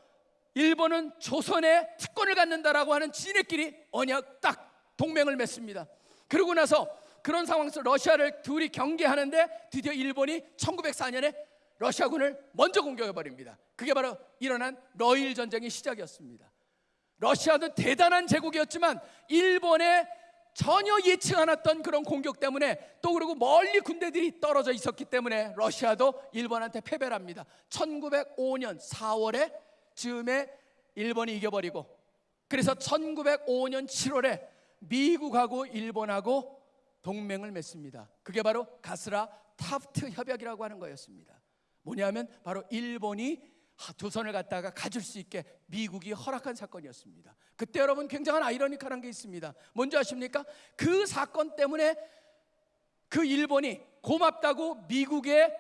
일본은 조선의 특권을 갖는다라고 하는 지네끼리 언약 딱 동맹을 맺습니다. 그러고 나서 그런 상황에서 러시아를 둘이 경계하는데 드디어 일본이 1904년에 러시아군을 먼저 공격해 버립니다. 그게 바로 일어난 러일 전쟁의 시작이었습니다. 러시아는 대단한 제국이었지만 일본의 전혀 예측 않았던 그런 공격 때문에 또 그리고 멀리 군대들이 떨어져 있었기 때문에 러시아도 일본한테 패배를 합니다. 1905년 4월에 즈음에 일본이 이겨버리고 그래서 1905년 7월에 미국하고 일본하고 동맹을 맺습니다. 그게 바로 가스라 타프트 협약이라고 하는 거였습니다. 뭐냐면 바로 일본이 하- 조선을 갖다가 가질 수 있게 미국이 허락한 사건이었습니다. 그때 여러분 굉장한 아이러니컬한 게 있습니다. 뭔지 아십니까? 그 사건 때문에 그 일본이 고맙다고 미국에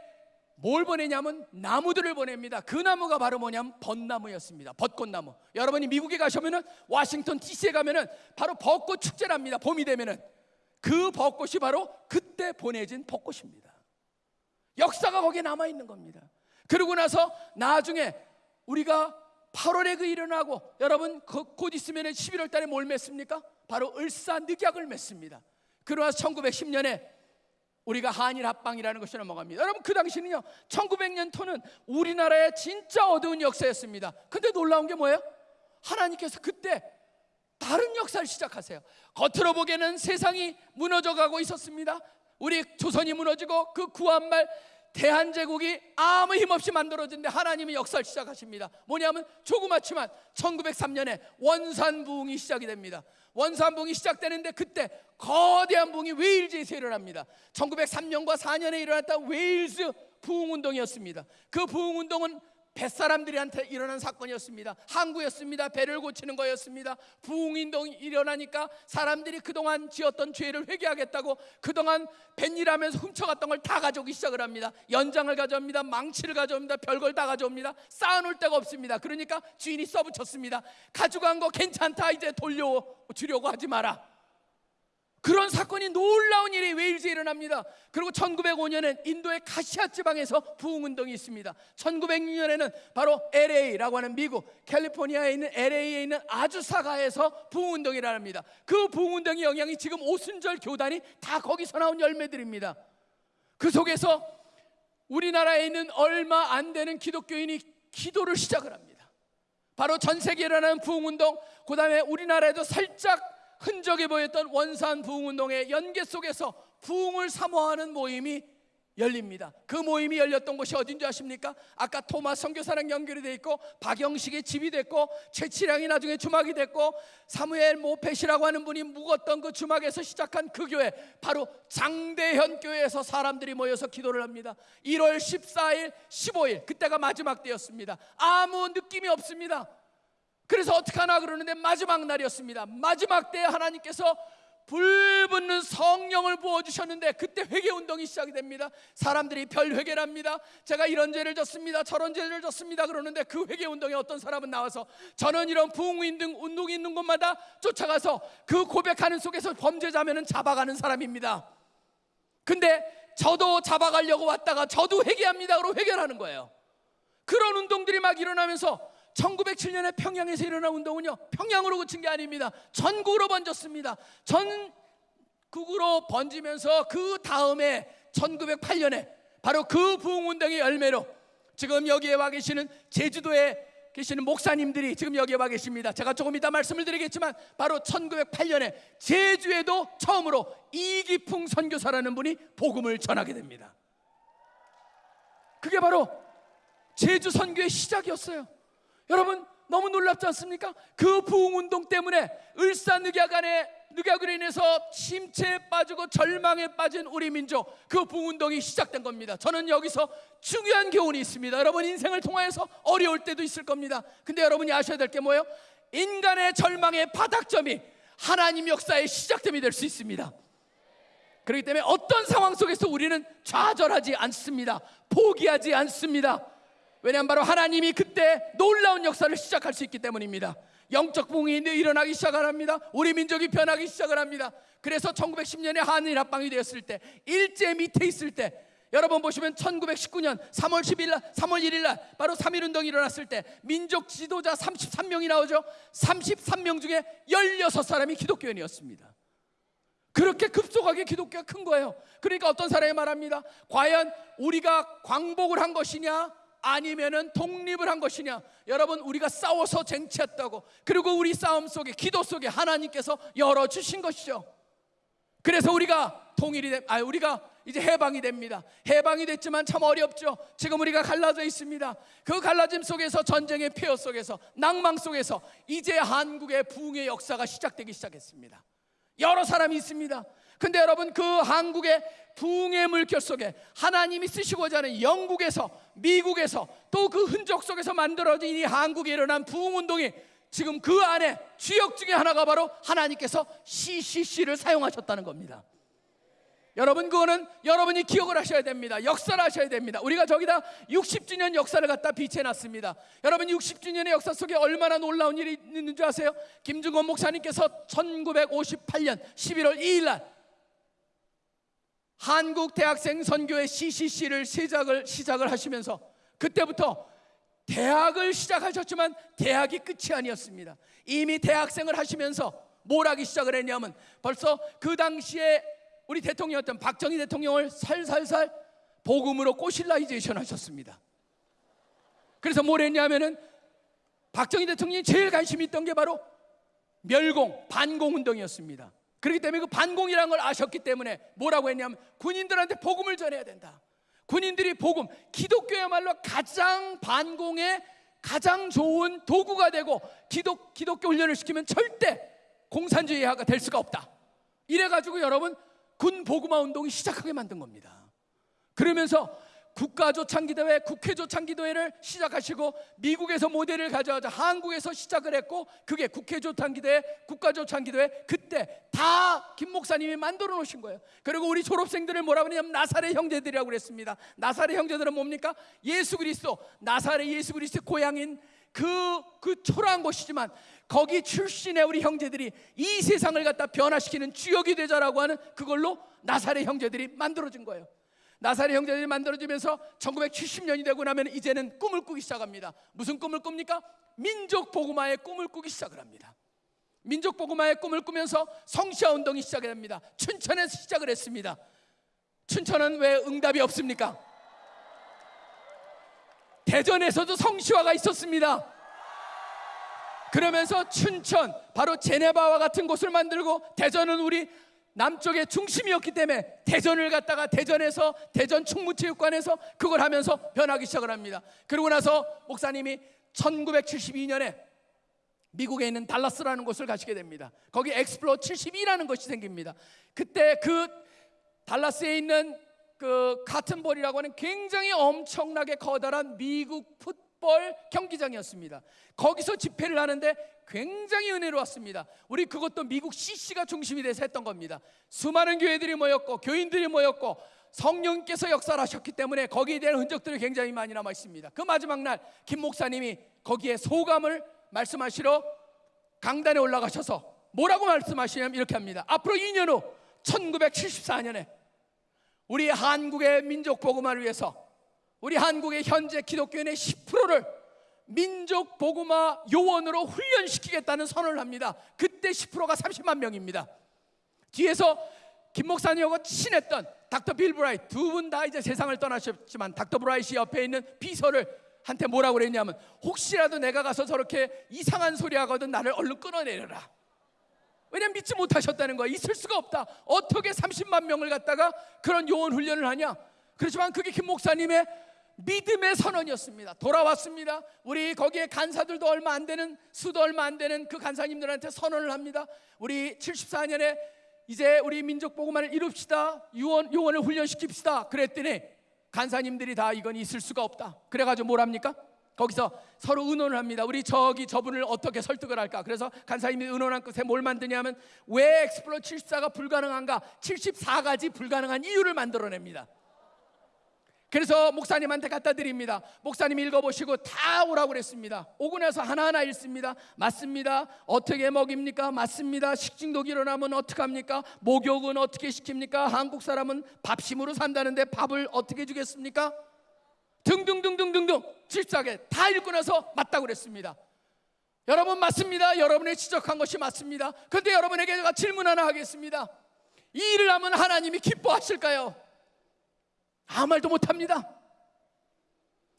뭘 보내냐면 나무들을 보냅니다. 그 나무가 바로 뭐냐면 벚나무였습니다. 벚꽃나무. 여러분이 미국에 가시면은 워싱턴 DC에 가면은 바로 벚꽃 축제랍니다. 봄이 되면은 그 벚꽃이 바로 그때 보내진 벚꽃입니다. 역사가 거기에 남아 있는 겁니다. 그러고 나서 나중에 우리가 8월에 그 일어나고 여러분 그- 곧 있으면 11월 달에 뭘 맺습니까? 바로 을사늑약을 맺습니다. 그러나 1910년에 우리가 한일 합방이라는 것이 넘어갑니다. 여러분 그 당시는요 1900년토는 우리나라의 진짜 어두운 역사였습니다. 근데 놀라운 게 뭐예요? 하나님께서 그때 다른 역사를 시작하세요. 겉으로 보기에는 세상이 무너져 가고 있었습니다. 우리 조선이 무너지고 그 구한말 대한제국이 아무 힘없이 만들어진데 하나님이 역사를 시작하십니다. 뭐냐면 조그맣지만 1903년에 원산부흥이 시작이 됩니다. 원산부흥이 시작되는데 그때 거대한 부흥이 웨일즈에서 일어납니다. 1903년과 4년에 일어났던 웨일즈 부흥운동이었습니다. 그 부흥운동은 뱃사람들한테 일어난 사건이었습니다. 항구였습니다. 배를 고치는 거였습니다. 부흥운동이 일어나니까 사람들이 그동안 지었던 죄를 회개하겠다고 그동안 뱃일하면서 훔쳐갔던 걸 다 가져오기 시작을 합니다. 연장을 가져옵니다. 망치를 가져옵니다. 별걸 다 가져옵니다. 쌓아놓을 데가 없습니다. 그러니까 주인이 써붙였습니다. 가져간 거 괜찮다. 이제 돌려주려고 하지 마라. 그런 사건이 놀라운 일이 웨일즈에 일어납니다. 그리고 1905년엔 인도의 카시아 지방에서 부흥운동이 있습니다. 1906년에는 바로 LA라고 하는 미국 캘리포니아에 있는 LA에 있는 아주사가에서 부흥운동이 일어납니다. 그 부흥운동의 영향이 지금 오순절 교단이 다 거기서 나온 열매들입니다. 그 속에서 우리나라에 있는 얼마 안 되는 기독교인이 기도를 시작을 합니다. 바로 전 세계에 일어나는 부흥운동, 그 다음에 우리나라에도 살짝 흔적이 보였던 원산 부흥운동의 연계 속에서 부흥을 사모하는 모임이 열립니다. 그 모임이 열렸던 곳이 어딘지 아십니까? 아까 토마스 선교사랑 연결이 돼 있고 박영식의 집이 됐고 최치량이 나중에 주막이 됐고 사무엘 모펫이라고 하는 분이 묵었던 그 주막에서 시작한 그 교회 바로 장대현 교회에서 사람들이 모여서 기도를 합니다. 1월 14일, 15일 그때가 마지막 때였습니다. 아무 느낌이 없습니다. 그래서 어떡하나 그러는데 마지막 날이었습니다. 마지막 때에 하나님께서 불붙는 성령을 부어주셨는데 그때 회개 운동이 시작이 됩니다. 사람들이 별 회개를 합니다. 제가 이런 죄를 졌습니다. 저런 죄를 졌습니다. 그러는데 그 회개 운동에 어떤 사람은 나와서 저는 이런 부흥운동 운동이 있는 곳마다 쫓아가서 그 고백하는 속에서 범죄자면은 잡아가는 사람입니다. 근데 저도 잡아가려고 왔다가 저도 회개합니다. 그러고 회개하는 거예요. 그런 운동들이 막 일어나면서 1907년에 평양에서 일어난 운동은요 평양으로 그친 게 아닙니다. 전국으로 번졌습니다. 전국으로 번지면서 그 다음에 1908년에 바로 그 부흥운동의 열매로 지금 여기에 와 계시는 제주도에 계시는 목사님들이 지금 여기에 와 계십니다. 제가 조금 이따 말씀을 드리겠지만 바로 1908년에 제주에도 처음으로 이기풍 선교사라는 분이 복음을 전하게 됩니다. 그게 바로 제주 선교의 시작이었어요 여러분 너무 놀랍지 않습니까? 그 부흥운동 때문에 을사늑약간의 늑약으로 인해서 침체에 빠지고 절망에 빠진 우리 민족 그 부흥운동이 시작된 겁니다. 저는 여기서 중요한 교훈이 있습니다. 여러분 인생을 통하여서 어려울 때도 있을 겁니다. 근데 여러분이 아셔야 될 게 뭐예요? 인간의 절망의 바닥점이 하나님 역사의 시작점이 될 수 있습니다. 그렇기 때문에 어떤 상황 속에서 우리는 좌절하지 않습니다. 포기하지 않습니다 왜냐하면 바로 하나님이 그때 놀라운 역사를 시작할 수 있기 때문입니다. 영적 부흥이 일어나기 시작을 합니다. 우리 민족이 변하기 시작을 합니다. 그래서 1910년에 한일 합방이 되었을 때 일제 밑에 있을 때 여러분 보시면 1919년 3월 10일 날 3월 1일 날 바로 3.1 운동이 일어났을 때 민족 지도자 33명이 나오죠. 33명 중에 16사람이 기독교인이었습니다. 그렇게 급속하게 기독교가 큰 거예요. 그러니까 어떤 사람이 말합니다. 과연 우리가 광복을 한 것이냐 아니면은 독립을 한 것이냐? 여러분 우리가 싸워서 쟁취했다고. 그리고 우리 싸움 속에 기도 속에 하나님께서 열어 주신 것이죠. 그래서 우리가 통일이 돼, 아 우리가 이제 해방이 됩니다. 해방이 됐지만 참 어렵죠. 지금 우리가 갈라져 있습니다. 그 갈라짐 속에서 전쟁의 폐허 속에서 낭망 속에서 이제 한국의 부흥의 역사가 시작되기 시작했습니다. 여러 사람이 있습니다. 근데 여러분 그 한국의 부흥의 물결 속에 하나님이 쓰시고자 하는 영국에서 미국에서 또 그 흔적 속에서 만들어진 이 한국에 일어난 부흥 운동이 지금 그 안에 주역 중에 하나가 바로 하나님께서 CCC를 사용하셨다는 겁니다. 여러분 그거는 여러분이 기억을 하셔야 됩니다. 역사를 하셔야 됩니다. 우리가 저기다 60주년 역사를 갖다 비치해 놨습니다. 여러분 60주년의 역사 속에 얼마나 놀라운 일이 있는 줄 아세요? 김중건 목사님께서 1958년 11월 2일 날 한국 대학생 선교회 CCC를 시작을 시작을 하시면서 그때부터 대학을 시작하셨지만 대학이 끝이 아니었습니다. 이미 대학생을 하시면서 뭘 하기 시작을 했냐면 벌써 그 당시에 우리 대통령이었던 박정희 대통령을 살살살 복음으로 꼬실라이제이션 하셨습니다. 그래서 뭘 했냐면은 박정희 대통령이 제일 관심이 있던 게 바로 멸공, 반공 운동이었습니다. 그렇기 때문에 그 반공이라는 걸 아셨기 때문에 뭐라고 했냐면 군인들한테 복음을 전해야 된다. 군인들이 복음, 기독교야말로 가장 반공의 가장 좋은 도구가 되고 기독, 기독교 훈련을 시키면 절대 공산주의화가 될 수가 없다. 이래가지고 여러분 군 복음화 운동이 시작하게 만든 겁니다. 그러면서 국가조 창기도회, 국회조 창기도회를 시작하시고 미국에서 모델을 가져와서 한국에서 시작을 했고 그게 국회조 창기도회, 국가조 창기도회 그때 다 김 목사님이 만들어 놓으신 거예요. 그리고 우리 졸업생들을 뭐라 그러냐면 나사렛 형제들이라고 그랬습니다. 나사렛 형제들은 뭡니까? 예수 그리스도, 나사렛 예수 그리스도 고향인 그, 그 초라한 곳이지만 거기 출신의 우리 형제들이 이 세상을 갖다 변화시키는 주역이 되자라고 하는 그걸로 나사렛 형제들이 만들어진 거예요. 나사렛 형제들이 만들어지면서 1970년이 되고 나면 이제는 꿈을 꾸기 시작합니다. 무슨 꿈을 꿉니까? 민족 복음화의 꿈을 꾸기 시작을 합니다. 민족 복음화의 꿈을 꾸면서 성시화 운동이 시작이 됩니다. 춘천에서 시작을 했습니다. 춘천은 왜 응답이 없습니까? 대전에서도 성시화가 있었습니다. 그러면서 춘천, 바로 제네바와 같은 곳을 만들고 대전은 우리 남쪽의 중심이었기 때문에 대전을 갖다가 대전에서 대전 충무체육관에서 그걸 하면서 변하기 시작을 합니다. 그러고 나서 목사님이 1972년에 미국에 있는 달라스라는 곳을 가시게 됩니다. 거기 Explo 72라는 것이 생깁니다. 그때 그 달라스에 있는 그 Cotton Bowl이라고 하는 굉장히 엄청나게 커다란 미국 풋볼 경기장이었습니다. 거기서 집회를 하는데 굉장히 은혜로웠습니다. 우리 그것도 미국 CC가 중심이 돼서 했던 겁니다. 수많은 교회들이 모였고 교인들이 모였고 성령께서 역사를 하셨기 때문에 거기에 대한 흔적들이 굉장히 많이 남아 있습니다. 그 마지막 날 김 목사님이 거기에 소감을 말씀하시러 강단에 올라가셔서 뭐라고 말씀하시냐면 이렇게 합니다. 앞으로 2년 후 1974년에 우리 한국의 민족 복음화를 위해서 우리 한국의 현재 기독교인의 10%를 민족 복음화 요원으로 훈련시키겠다는 선언을 합니다. 그때 10%가 30만 명입니다. 뒤에서 김 목사님하고 친했던 닥터 빌 브라이트 두 분 다 이제 세상을 떠나셨지만 닥터 브라이트 옆에 있는 비서를 한테 뭐라고 그랬냐면 혹시라도 내가 가서 저렇게 이상한 소리 하거든 나를 얼른 끊어내려라. 왜냐면 믿지 못하셨다는 거야. 있을 수가 없다. 어떻게 30만 명을 갖다가 그런 요원 훈련을 하냐? 그렇지만 그게 김 목사님의 믿음의 선언이었습니다. 돌아왔습니다. 우리 거기에 간사들도 얼마 안 되는 수도 얼마 안 되는 그 간사님들한테 선언을 합니다. 우리 74년에 이제 우리 민족 보고만을 이룹시다. 요원 요원을 훈련시킵시다. 그랬더니 간사님들이 다 이건 있을 수가 없다. 그래가지고 뭘 합니까? 거기서 서로 의논을 합니다. 우리 저기 저분을 어떻게 설득을 할까? 그래서 간사님이 의논한 끝에 뭘 만드냐면 왜 엑스플로 74가 불가능한가? 74가지 불가능한 이유를 만들어냅니다. 그래서 목사님한테 갖다 드립니다. 목사님 읽어보시고 다 오라고 그랬습니다. 오고 나서 하나하나 읽습니다. 맞습니다. 어떻게 먹입니까? 맞습니다. 식중독 일어나면 어떡합니까? 목욕은 어떻게 시킵니까? 한국 사람은 밥심으로 산다는데 밥을 어떻게 주겠습니까? 등등등등등등 질사하게 다 읽고 나서 맞다고 그랬습니다. 여러분 맞습니다. 여러분의 지적한 것이 맞습니다. 그런데 여러분에게 제가 질문 하나 하겠습니다. 이 일을 하면 하나님이 기뻐하실까요? 아무 말도 못합니다.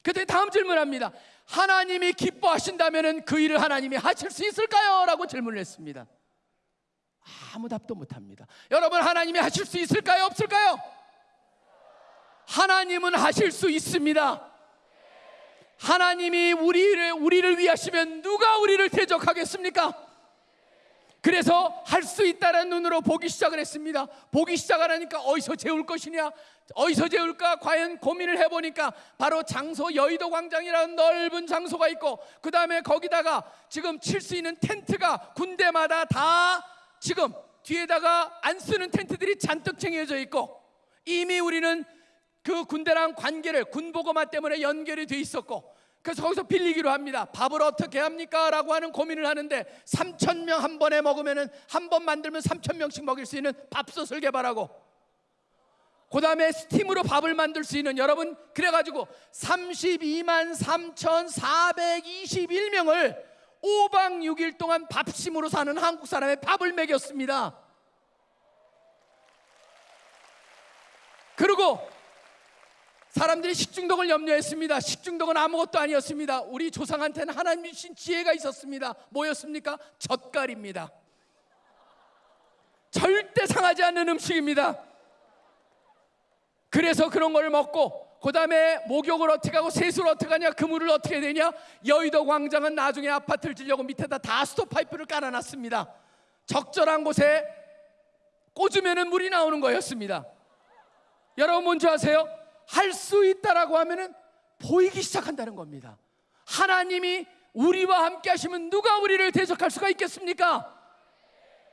그때 다음 질문합니다. 하나님이 기뻐하신다면 그 일을 하나님이 하실 수 있을까요? 라고 질문을 했습니다. 아무 답도 못합니다. 여러분 하나님이 하실 수 있을까요? 없을까요? 하나님은 하실 수 있습니다. 하나님이 우리를 우리를 위하시면 누가 우리를 대적하겠습니까? 그래서 할 수 있다는 눈으로 보기 시작을 했습니다. 보기 시작하니까 어디서 재울 것이냐, 어디서 재울까 과연 고민을 해보니까 바로 장소 여의도 광장이라는 넓은 장소가 있고 그 다음에 거기다가 지금 칠 수 있는 텐트가 군대마다 다 지금 뒤에다가 안 쓰는 텐트들이 잔뜩 쟁여져 있고 이미 우리는 그 군대랑 관계를 군보고마 때문에 연결이 돼 있었고 그래서 거기서 빌리기로 합니다. 밥을 어떻게 합니까? 라고 하는 고민을 하는데 3천 명 한 번에 먹으면은 한번 만들면 3천 명씩 먹일 수 있는 밥솥을 개발하고 그 다음에 스팀으로 밥을 만들 수 있는 여러분 그래가지고 32만 3,421명을 5박 6일 동안 밥심으로 사는 한국 사람의 밥을 먹였습니다. 그리고 사람들이 식중독을 염려했습니다. 식중독은 아무것도 아니었습니다. 우리 조상한테는 하나님 주신 지혜가 있었습니다. 뭐였습니까? 젓갈입니다. 절대 상하지 않는 음식입니다. 그래서 그런 걸 먹고 그 다음에 목욕을 어떻게 하고 세수를 어떻게 하냐 그물을 어떻게 되냐 여의도 광장은 나중에 아파트를 지려고 밑에다 다 스톱파이프를 깔아놨습니다 적절한 곳에 꽂으면 물이 나오는 거였습니다 여러분 뭔지 아세요? 할 수 있다라고 하면은 보이기 시작한다는 겁니다. 하나님이 우리와 함께 하시면 누가 우리를 대적할 수가 있겠습니까?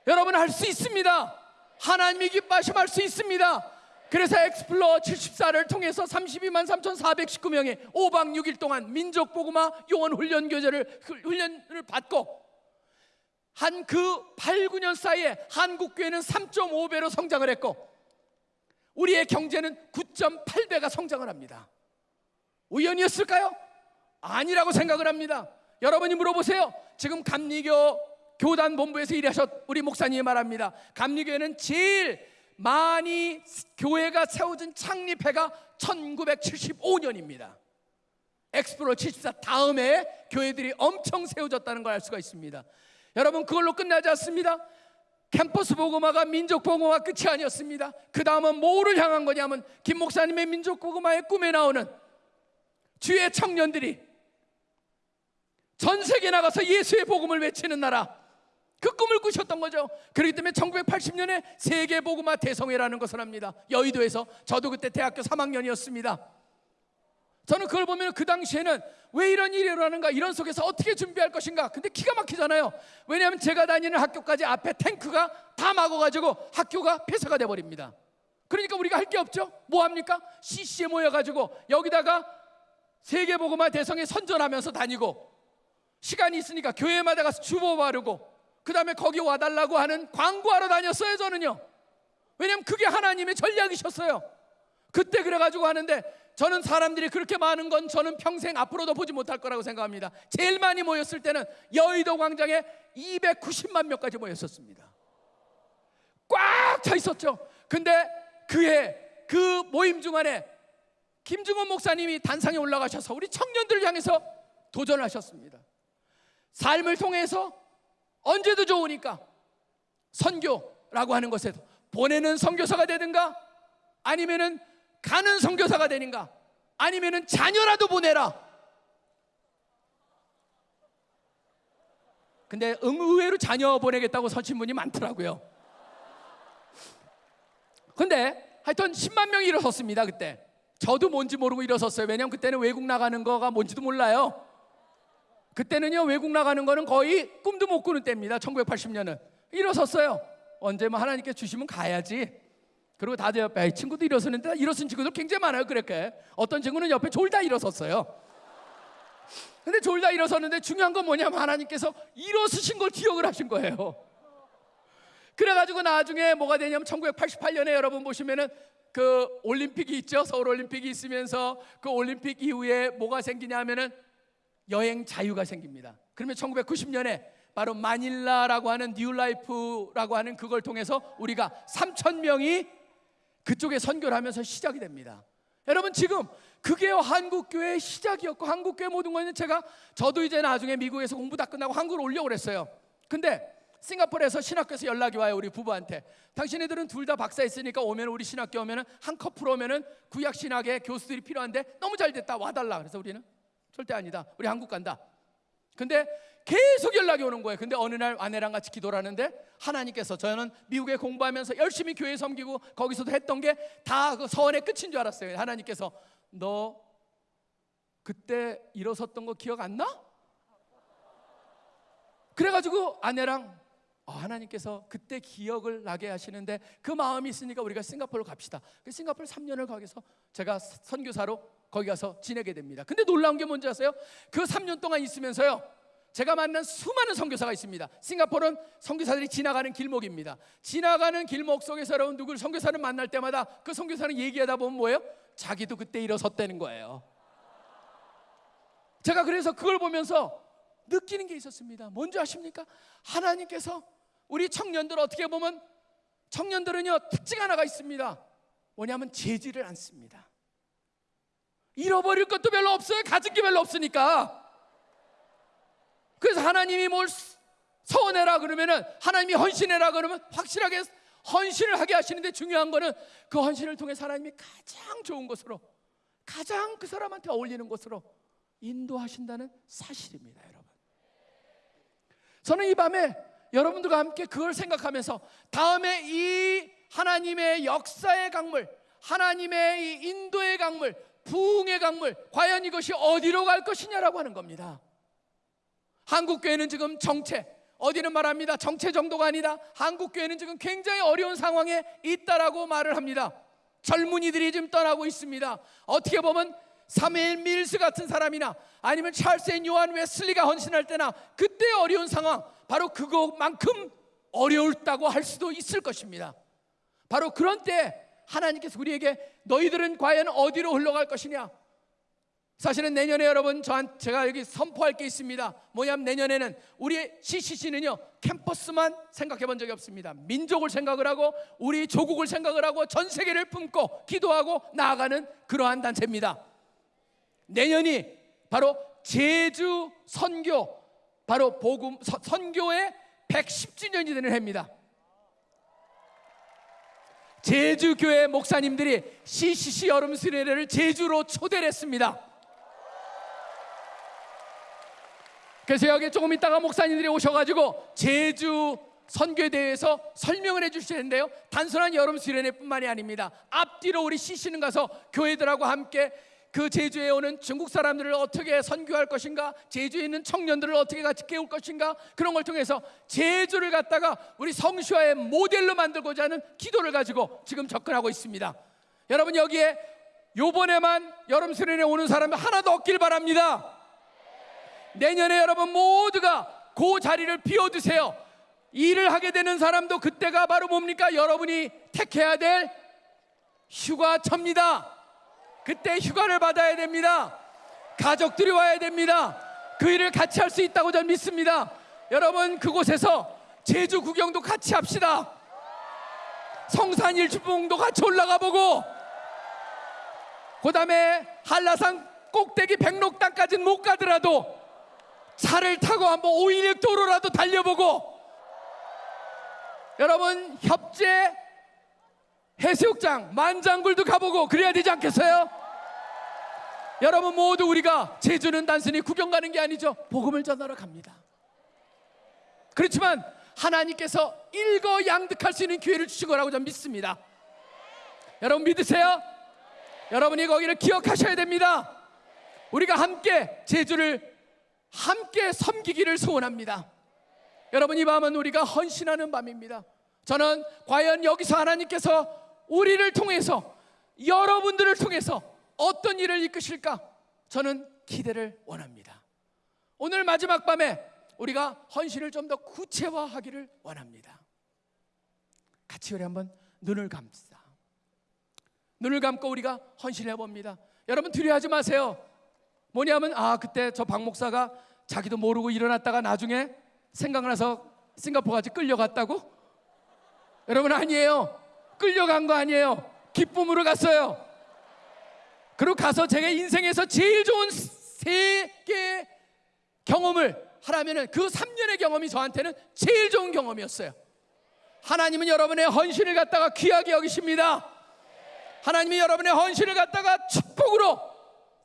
여러분 할 수 있습니다. 하나님이 기뻐하시면 할 수 있습니다. 그래서 Explo 74를 통해서 32만 3,419명이 5박 6일 동안 민족 복음화 요원 훈련 교재를 훈련을 받고 한 그 8, 9년 사이에 한국 교회는 3.5배로 성장을 했고 우리의 경제는 9.8배가 성장을 합니다. 우연이었을까요? 아니라고 생각을 합니다. 여러분이 물어보세요. 지금 감리교 교단 본부에서 일하셨 우리 목사님이 말합니다. 감리교회는 제일 많이 교회가 세워진 창립해가 1975년입니다. 엑스플로 74 다음에 교회들이 엄청 세워졌다는 걸 알 수가 있습니다. 여러분 그걸로 끝나지 않습니다. 캠퍼스 보고마가 민족 보고마 끝이 아니었습니다. 그 다음은 뭐를 향한 거냐면 김 목사님의 민족 보고마의 꿈에 나오는 주의 청년들이 전 세계 나가서 예수의 복음을 외치는 나라 그 꿈을 꾸셨던 거죠. 그렇기 때문에 1980년에 세계 복음화 대성회라는 것을 합니다. 여의도에서 저도 그때 대학교 3학년이었습니다. 저는 그걸 보면 그 당시에는 왜 이런 일이 일어나는가 이런 속에서 어떻게 준비할 것인가 근데 기가 막히잖아요. 왜냐하면 제가 다니는 학교까지 앞에 탱크가 다 막아가지고 학교가 폐쇄가 돼버립니다. 그러니까 우리가 할 게 없죠. 뭐 합니까? CC에 모여가지고 여기다가 세계보고마 대성에 선전하면서 다니고 시간이 있으니까 교회마다 가서 주보 바르고 그 다음에 거기 와달라고 하는 광고하러 다녔어요 저는요. 왜냐면 그게 하나님의 전략이셨어요 그때 그래가지고 하는데 저는 사람들이 그렇게 많은 건 저는 평생 앞으로도 보지 못할 거라고 생각합니다. 제일 많이 모였을 때는 여의도 광장에 290만 명까지 모였었습니다. 꽉 차 있었죠. 근데 그해 그 모임 중간에 김중원 목사님이 단상에 올라가셔서 우리 청년들을 향해서 도전하셨습니다. 삶을 통해서 언제도 좋으니까 선교라고 하는 것에서 보내는 선교사가 되든가 아니면은 가는 선교사가 되는가? 아니면은 자녀라도 보내라. 근데 의외로 자녀 보내겠다고 서신 분이 많더라고요. 근데 하여튼 10만 명이 일어섰습니다 그때. 저도 뭔지 모르고 일어섰어요. 왜냐면 그때는 외국 나가는 거가 뭔지도 몰라요. 그때는요 외국 나가는 거는 거의 꿈도 못 꾸는 때입니다. 1980년은 일어섰어요. 언제 뭐 하나님께 주시면 가야지. 그리고 다들 옆에 친구도 일어서는데 일어선 친구들 굉장히 많아요. 그렇게 어떤 친구는 옆에 졸다 일어섰어요. 근데 졸다 일어섰는데 중요한 건 뭐냐면 하나님께서 일어서신 걸 기억을 하신 거예요. 그래가지고 나중에 뭐가 되냐면 1988년에 여러분 보시면은 그 올림픽이 있죠. 서울 올림픽이 있으면서 그 올림픽 이후에 뭐가 생기냐면은 여행 자유가 생깁니다. 그러면 1990년에 바로 마닐라라고 하는 New Life라고 하는 그걸 통해서 우리가 3천 명이 그쪽에 선교를 하면서 시작이 됩니다. 여러분 지금 그게 한국 교회의 시작이었고 한국 교회 모든 거는 제가 저도 이제 나중에 미국에서 공부 다 끝나고 한국으로 올려 그랬어요. 근데 싱가포르에서 신학교에서 연락이 와요 우리 부부한테. 당신네들은 둘 다 박사 있으니까 오면 우리 신학교 오면은 한 커플 오면은 구약 신학의 교수들이 필요한데 너무 잘 됐다 와달라. 그래서 우리는 절대 아니다. 우리 한국 간다. 근데 계속 연락이 오는 거예요. 근데 어느 날 아내랑 같이 기도를 하는데 하나님께서 저는 미국에 공부하면서 열심히 교회 섬기고 거기서도 했던 게 다 그 서원의 끝인 줄 알았어요. 하나님께서 너 그때 일어섰던 거 기억 안 나? 그래가지고 아내랑 어, 하나님께서 그때 기억을 나게 하시는데 그 마음이 있으니까 우리가 싱가포르로 갑시다. 그 싱가포르 3년을 거기서 제가 선교사로 거기 가서 지내게 됩니다. 근데 놀라운 게 뭔지 아세요? 그 3년 동안 있으면서요. 제가 만난 수많은 선교사가 있습니다. 싱가포르는 선교사들이 지나가는 길목입니다. 지나가는 길목 속에서 여러분 누구를 선교사를 만날 때마다 그 선교사는 얘기하다 보면 뭐예요? 자기도 그때 일어섰다는 거예요. 제가 그래서 그걸 보면서 느끼는 게 있었습니다. 뭔지 아십니까? 하나님께서 우리 청년들 어떻게 보면 청년들은요 특징 하나가 있습니다. 뭐냐면 재지를 않습니다. 잃어버릴 것도 별로 없어요. 가진 게 별로 없으니까. 그래서 하나님이 뭘 서원해라 그러면은 하나님이 헌신해라 그러면 확실하게 헌신을 하게 하시는데 중요한 거는 그 헌신을 통해 하나님이 가장 좋은 곳으로 가장 그 사람한테 어울리는 곳으로 인도하신다는 사실입니다, 여러분. 저는 이 밤에 여러분들과 함께 그걸 생각하면서 다음에 이 하나님의 역사의 강물, 하나님의 이 인도의 강물, 부흥의 강물, 과연 이것이 어디로 갈 것이냐라고 하는 겁니다. 한국 교회는 지금 정체, 어떤 이는 말합니다. 정체 정도가 아니다. 한국 교회는 지금 굉장히 어려운 상황에 있다라고 말을 합니다. 젊은이들이 지금 떠나고 있습니다. 어떻게 보면 사무엘 밀스 같은 사람이나 아니면 찰스 and 요한 웨슬리가 헌신할 때나 그때 어려운 상황 바로 그것만큼 어렵다고 할 수도 있을 것입니다. 바로 그런 때 하나님께서 우리에게 너희들은 과연 어디로 흘러갈 것이냐? 사실은 내년에 여러분 저한 제가 여기 선포할 게 있습니다. 뭐냐면 내년에는 우리 CCC는요 캠퍼스만 생각해 본 적이 없습니다. 민족을 생각을 하고 우리 조국을 생각을 하고 전 세계를 품고 기도하고 나아가는 그러한 단체입니다. 내년이 바로 제주 선교 바로 복음 서- 선교의 110주년이 되는 해입니다. 제주 교회 목사님들이 CCC 여름 수련회를 제주로 초대를 했습니다. 그래서 여기 조금 있다가 목사님들이 오셔가지고 제주 선교에 대해서 설명을 해주실 텐데요. 단순한 여름 수련회뿐만이 아닙니다. 앞뒤로 우리 CC는 가서 교회들하고 함께 그 제주에 오는 중국 사람들을 어떻게 선교할 것인가, 제주에 있는 청년들을 어떻게 같이 깨울 것인가 그런 걸 통해서 제주를 갖다가 우리 성슈화의 모델로 만들고자 하는 기도를 가지고 지금 접근하고 있습니다. 여러분 여기에 요번에만 여름 수련회 오는 사람이 하나도 없길 바랍니다. 내년에 여러분 모두가 그 자리를 비워두세요. 일을 하게 되는 사람도 그때가 바로 뭡니까? 여러분이 택해야 될 휴가철입니다. 그때 휴가를 받아야 됩니다. 가족들이 와야 됩니다. 그 일을 같이 할 수 있다고 저는 믿습니다. 여러분 그곳에서 제주 구경도 같이 합시다. 성산 일주봉도 같이 올라가 보고 그 다음에 한라산 꼭대기 백록당까지는 못 가더라도 차를 타고 한번 오일육 도로라도 달려보고. 여러분 협재 해수욕장 만장굴도 가보고 그래야 되지 않겠어요? 여러분 모두 우리가 제주는 단순히 구경 가는 게 아니죠. 복음을 전하러 갑니다. 그렇지만 하나님께서 일거양득할 수 있는 기회를 주신 거라고 저는 믿습니다. 여러분 믿으세요? 여러분이 거기를 기억하셔야 됩니다. 우리가 함께 제주를 함께 섬기기를 소원합니다. 여러분 이 밤은 우리가 헌신하는 밤입니다. 저는 과연 여기서 하나님께서 우리를 통해서 여러분들을 통해서 어떤 일을 이끄실까? 저는 기대를 원합니다. 오늘 마지막 밤에 우리가 헌신을 좀 더 구체화하기를 원합니다. 같이 우리 한번 눈을 감싸. 눈을 감고 우리가 헌신해 봅니다. 여러분 두려워하지 마세요. 뭐냐면 아 그때 저 박 목사가 자기도 모르고 일어났다가 나중에 생각나서 싱가포르까지 끌려갔다고? 여러분 아니에요. 끌려간 거 아니에요. 기쁨으로 갔어요. 그리고 가서 제가 인생에서 제일 좋은 세계 경험을 하라면은 그 3년의 경험이 저한테는 제일 좋은 경험이었어요. 하나님은 여러분의 헌신을 갖다가 귀하게 여기십니다. 하나님이 여러분의 헌신을 갖다가 축복으로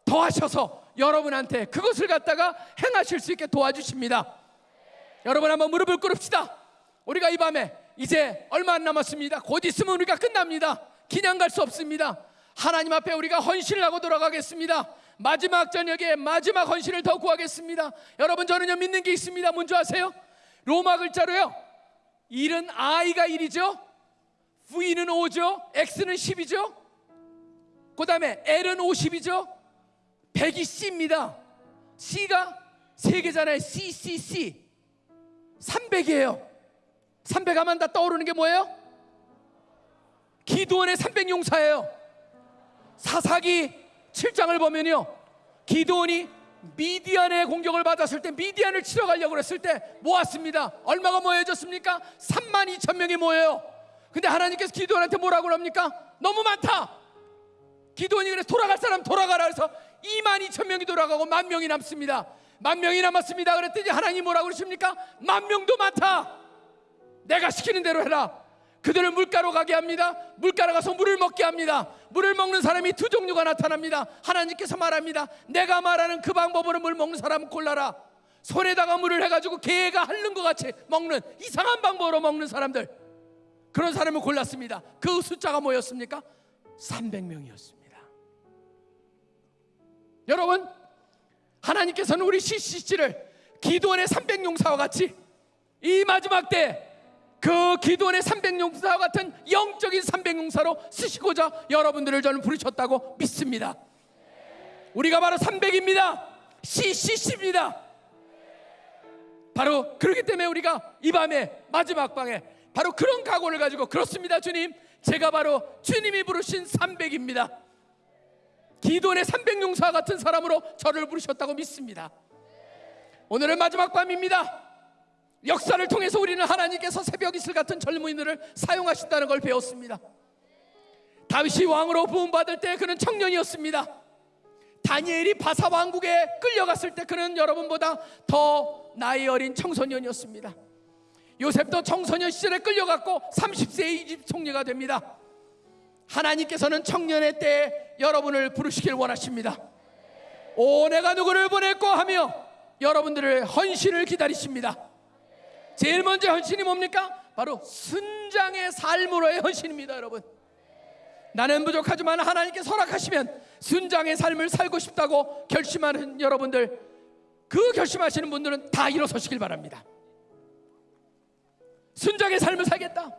더하셔서 여러분한테 그것을 갖다가 행하실 수 있게 도와주십니다. 여러분 한번 무릎을 꿇읍시다. 우리가 이 밤에 이제 얼마 안 남았습니다. 곧 있으면 우리가 끝납니다. 그냥 갈 수 없습니다. 하나님 앞에 우리가 헌신을 하고 돌아가겠습니다. 마지막 저녁에 마지막 헌신을 더 구하겠습니다. 여러분 저는요 믿는 게 있습니다. 뭔지 아세요? 로마 글자로요. 1은 I가 1이죠. V는 5죠. X는 10이죠. 그 다음에 L은 50이죠. 100이 C입니다. C가 세 개잖아요. C, C, C. 300이에요. 300 하면 다 떠오르는 게 뭐예요? 기도원의 300 용사예요. 사사기 7장을 보면요. 기도원이 미디안의 공격을 받았을 때 미디안을 치러 가려고 그랬을 때 모았습니다. 얼마가 모여졌습니까? 3만 2천 명이 모여요. 근데 하나님께서 기도원한테 뭐라고 합니까? 너무 많다. 기도원이 그래서 돌아갈 사람 돌아가라 그래서 2만 2천 명이 돌아가고 만 명이 남습니다. 만 명이 남았습니다. 그랬더니 하나님 뭐라고 그러십니까? 만 명도 많다. 내가 시키는 대로 해라. 그들을 물가로 가게 합니다. 물가로 가서 물을 먹게 합니다. 물을 먹는 사람이 두 종류가 나타납니다. 하나님께서 말합니다. 내가 말하는 그 방법으로 물 먹는 사람은 골라라. 손에다가 물을 해가지고 개가 핥는 것 같이 먹는 이상한 방법으로 먹는 사람들. 그런 사람을 골랐습니다. 그 숫자가 뭐였습니까? 300명이었습니다. 여러분, 하나님께서는 우리 CCC를 기도원의 300용사와 같이 이 마지막 때 그 기도원의 300용사와 같은 영적인 300용사로 쓰시고자 여러분들을 저는 부르셨다고 믿습니다. 우리가 바로 300입니다. CCC입니다. 바로 그렇기 때문에 우리가 이 밤에 마지막 방에 바로 그런 각오를 가지고 그렇습니다, 주님. 제가 바로 주님이 부르신 300입니다. 기도원의 300용사 같은 사람으로 저를 부르셨다고 믿습니다. 오늘은 마지막 밤입니다. 역사를 통해서 우리는 하나님께서 새벽 이슬 같은 젊은이들을 사용하신다는 걸 배웠습니다. 다윗이 왕으로 부음받을 때 그는 청년이었습니다. 다니엘이 바사 왕국에 끌려갔을 때 그는 여러분보다 더 나이 어린 청소년이었습니다. 요셉도 청소년 시절에 끌려갔고 30세의 이집 총리가 됩니다. 하나님께서는 청년의 때에 여러분을 부르시길 원하십니다. 오 내가 누구를 보낼고 하며 여러분들을 헌신을 기다리십니다. 제일 먼저 헌신이 뭡니까? 바로 순장의 삶으로의 헌신입니다, 여러분. 나는 부족하지만 하나님께서 허락하시면 순장의 삶을 살고 싶다고 결심하는 여러분들, 그 결심하시는 분들은 다 일어서시길 바랍니다. 순장의 삶을 살겠다.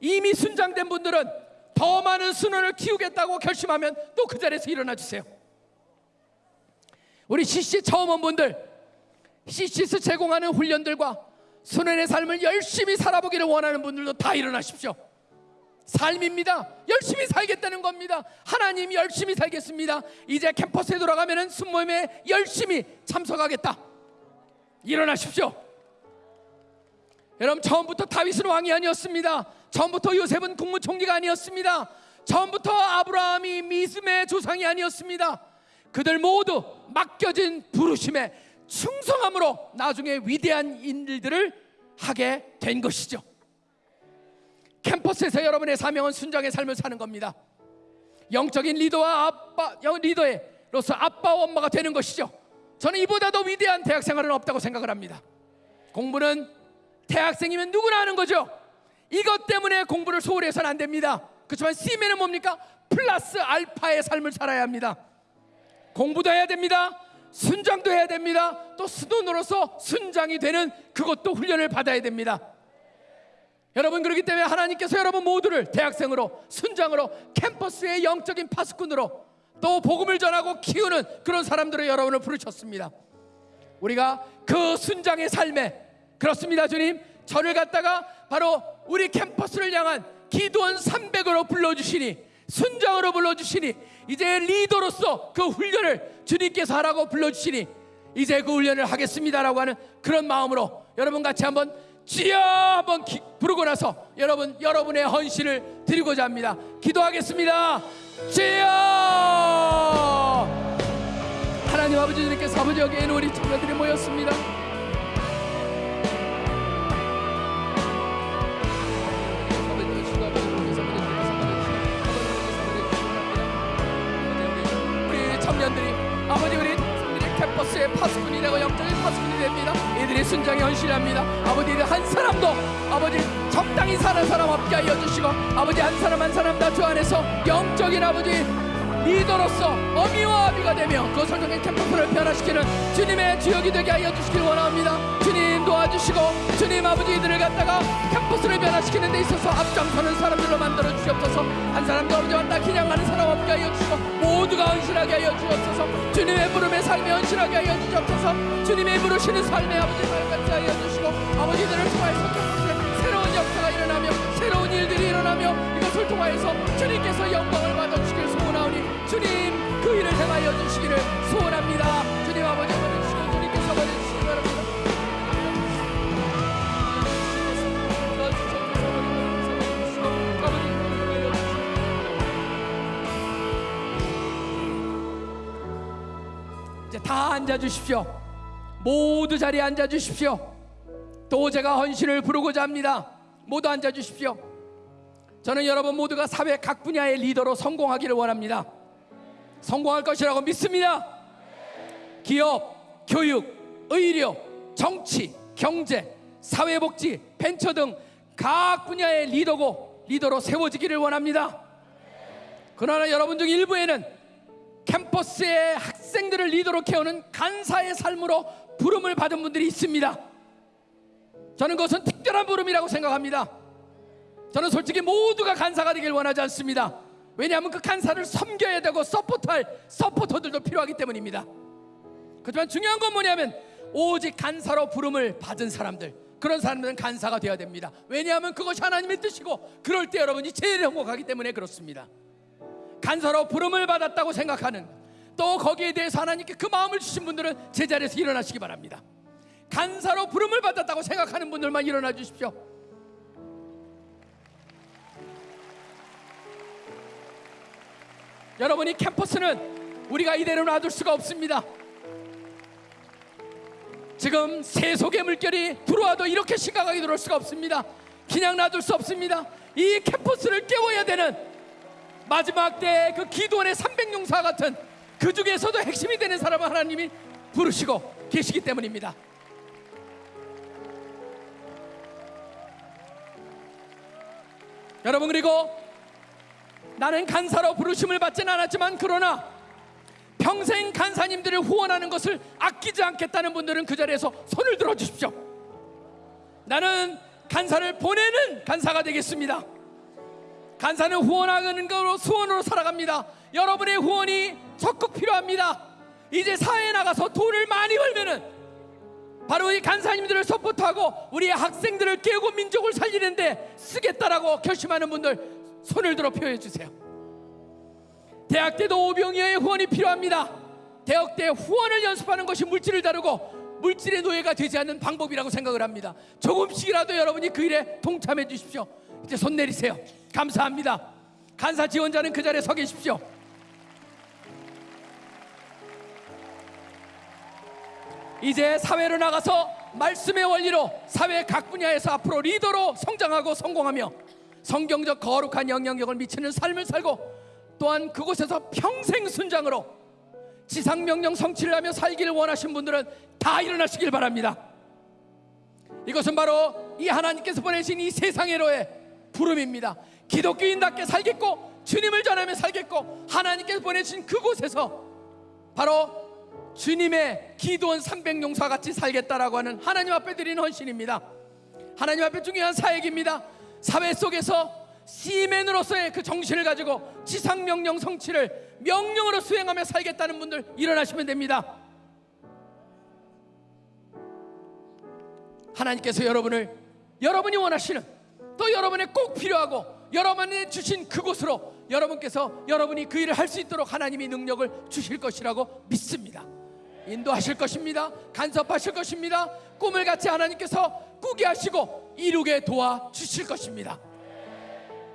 이미 순장된 분들은 더 많은 순원을 키우겠다고 결심하면 또 그 자리에서 일어나 주세요. 우리 CC 처음 온 분들, CC에서 제공하는 훈련들과 순원의 삶을 열심히 살아보기를 원하는 분들도 다 일어나십시오. 삶입니다. 열심히 살겠다는 겁니다. 하나님이 열심히 살겠습니다. 이제 캠퍼스에 돌아가면은 순모임에 열심히 참석하겠다. 일어나십시오. 여러분 처음부터 다윗은 왕이 아니었습니다. 처음부터 요셉은 국무총리가 아니었습니다. 처음부터 아브라함이 믿음의 조상이 아니었습니다. 그들 모두 맡겨진 부르심에 충성함으로 나중에 위대한 일들을 하게 된 것이죠. 캠퍼스에서 여러분의 사명은 순장의 삶을 사는 겁니다. 영적인 리더와 아빠, 영 리더로서 아빠와 엄마가 되는 것이죠. 저는 이보다 더 위대한 대학 생활은 없다고 생각을 합니다. 공부는 대학생이면 누구나 하는 거죠. 이것 때문에 공부를 소홀히 해서는 안 됩니다. 그렇지만 C면은 뭡니까? 플러스 알파의 삶을 살아야 합니다. 공부도 해야 됩니다. 순장도 해야 됩니다. 또 스돈으로서 순장이 되는 그것도 훈련을 받아야 됩니다. 여러분 그렇기 때문에 하나님께서 여러분 모두를 대학생으로 순장으로 캠퍼스의 영적인 파수꾼으로 또 복음을 전하고 키우는 그런 사람들을 여러분을 부르셨습니다. 우리가 그 순장의 삶에 그렇습니다 주님 저를 갖다가 바로 우리 캠퍼스를 향한 기도원 300으로 불러주시니 순장으로 불러주시니 이제 리더로서 그 훈련을 주님께서 하라고 불러주시니 이제 그 훈련을 하겠습니다라고 하는 그런 마음으로 여러분 같이 한번 주여 한번 기- 부르고 나서 여러분 여러분의 헌신을 드리고자 합니다. 기도하겠습니다. 주여 하나님 아버지 주님께서 아버지 여기에 우리 친구들이 모였습니다. 되고 영적인 파수꾼이 됩니다. 이들이 순장의 헌신합니다 아버지 한 사람도 아버지 적당히 사는 사람 없게 하여 주시고 아버지 한 사람 한 사람 다 주 안에서 영적인 아버지 리더로서 어미와 아비가 되며 그것을 통해 캠퍼스를 변화시키는 주님의 주역이 되게 하여 주시길 원합니다 주님 도와주시고 주님 아버지 이들을 갖다가 캠퍼스를 변화시키는 데 있어서 앞장서는 사람들로 만들어 주시옵소서. 한 사람도 아버지와 나 기냥하는 사람 없게 하여 주시고 모두가 헌신하게 하여 주옵소서. 주님의 부름에 삶에 헌신하게 하여 주옵소서. 주님의 부르시는 삶에 아버지 살같이 하여 주시고 아버지들을 통하여서 캠퍼스에 새로운 역사가 일어나며 새로운 일들이 일어나며 이것을 통하여서 주님께서 영광을 받아주시길 소원하오니 주님 그 일을 행하여 주시기를 소원합니다. 주님 아버지 받아주시고 주님께서 받아주시기 바랍니다 다 앉아 주십시오. 모두 자리에 앉아 주십시오. 또 제가 헌신을 부르고자 합니다. 모두 앉아 주십시오. 저는 여러분 모두가 사회 각 분야의 리더로 성공하기를 원합니다. 성공할 것이라고 믿습니다. 기업, 교육, 의료, 정치, 경제, 사회복지, 벤처 등 각 분야의 리더고 리더로 세워지기를 원합니다. 그러나 여러분 중 일부에는 캠퍼스의 학생들을 리더로 키우는 간사의 삶으로 부름을 받은 분들이 있습니다. 저는 그것은 특별한 부름이라고 생각합니다. 저는 솔직히 모두가 간사가 되길 원하지 않습니다. 왜냐하면 그 간사를 섬겨야 되고 서포트할 서포터들도 필요하기 때문입니다. 그렇지만 중요한 건 뭐냐면 오직 간사로 부름을 받은 사람들 그런 사람들은 간사가 되어야 됩니다. 왜냐하면 그것이 하나님의 뜻이고 그럴 때 여러분이 제일 행복하기 때문에 그렇습니다. 간사로 부름을 받았다고 생각하는 또 거기에 대해서 하나님께 그 마음을 주신 분들은 제자리에서 일어나시기 바랍니다. 간사로 부름을 받았다고 생각하는 분들만 일어나 주십시오. 여러분 이 캠퍼스는 우리가 이대로 놔둘 수가 없습니다. 지금 세속의 물결이 들어와도 이렇게 심각하게 들어올 수가 없습니다. 그냥 놔둘 수 없습니다. 이 캠퍼스를 깨워야 되는 마지막 때 그 기도원의 300용사 같은 그 중에서도 핵심이 되는 사람을 하나님이 부르시고 계시기 때문입니다. 여러분 그리고 나는 간사로 부르심을 받지는 않았지만 그러나 평생 간사님들을 후원하는 것을 아끼지 않겠다는 분들은 그 자리에서 손을 들어 주십시오. 나는 간사를 보내는 간사가 되겠습니다. 간사는 후원하는 거로 후원으로 살아갑니다. 여러분의 후원이 적극 필요합니다. 이제 사회에 나가서 돈을 많이 벌면은 바로 이 간사님들을 support하고 우리의 학생들을 깨우고 민족을 살리는데 쓰겠다라고 결심하는 분들 손을 들어 표해 주세요. 대학 때도 오병이어의 후원이 필요합니다. 대학 때 후원을 연습하는 것이 물질을 다루고 물질의 노예가 되지 않는 방법이라고 생각을 합니다. 조금씩이라도 여러분이 그 일에 동참해 주십시오. 이제 손 내리세요. 감사합니다. 간사 지원자는 그 자리에 서 계십시오. 이제 사회로 나가서 말씀의 원리로 사회 각 분야에서 앞으로 리더로 성장하고 성공하며 성경적 거룩한 영향력을 미치는 삶을 살고 또한 그곳에서 평생 순장으로 지상 명령 성취를 하며 살기를 원하신 분들은 다 일어나시길 바랍니다. 이것은 바로 이 하나님께서 보내신 이 세상의로의 부름입니다. 기독교인답게 살겠고 주님을 전하며 살겠고 하나님께서 보내신 그곳에서 바로 주님의 기도원 300용사 같이 살겠다라고 하는 하나님 앞에 드리는 헌신입니다. 하나님 앞에 중요한 사역입니다. 사회 속에서 시맨으로서의 그 정신을 가지고 지상 명령 성취를 명령으로 수행하며 살겠다는 분들 일어나시면 됩니다. 하나님께서 여러분을 여러분이 원하시는 또 여러분의 꼭 필요하고 여러분이 주신 그곳으로 여러분께서 여러분이 그 일을 할 수 있도록 하나님이 능력을 주실 것이라고 믿습니다. 인도하실 것입니다. 간섭하실 것입니다. 꿈을 같이 하나님께서 꾸게 하시고 이루게 도와 주실 것입니다.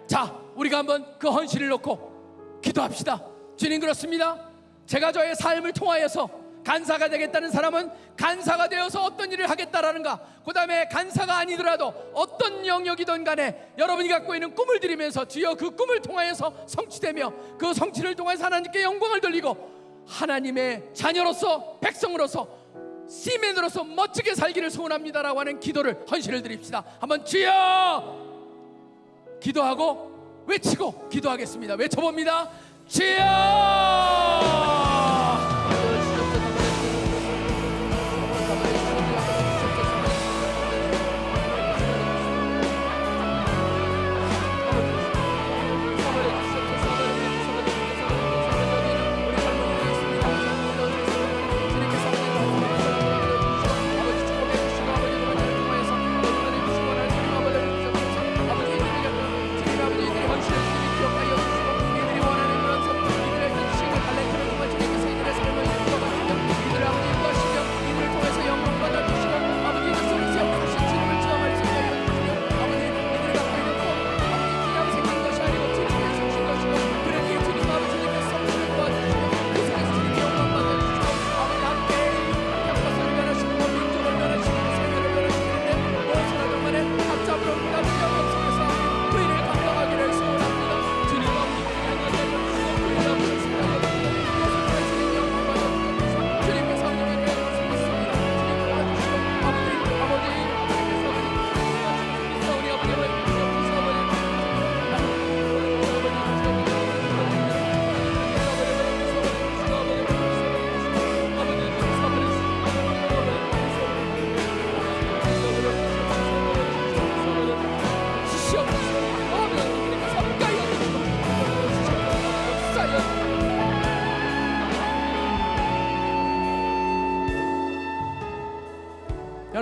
자, 우리가 한번 그 헌신을 놓고 기도합시다. 주님 그렇습니다. 제가 저의 삶을 통하여서 간사가 되겠다는 사람은 간사가 되어서 어떤 일을 하겠다라는가 그 다음에 간사가 아니더라도 어떤 영역이든 간에 여러분이 갖고 있는 꿈을 드리면서 주여 그 꿈을 통하여서 성취되며 그 성취를 통해서 하나님께 영광을 돌리고 하나님의 자녀로서 백성으로서 시민으로서 멋지게 살기를 소원합니다라고 하는 기도를 헌신을 드립시다. 한번 주여 기도하고 외치고 기도하겠습니다. 외쳐봅니다. 주여!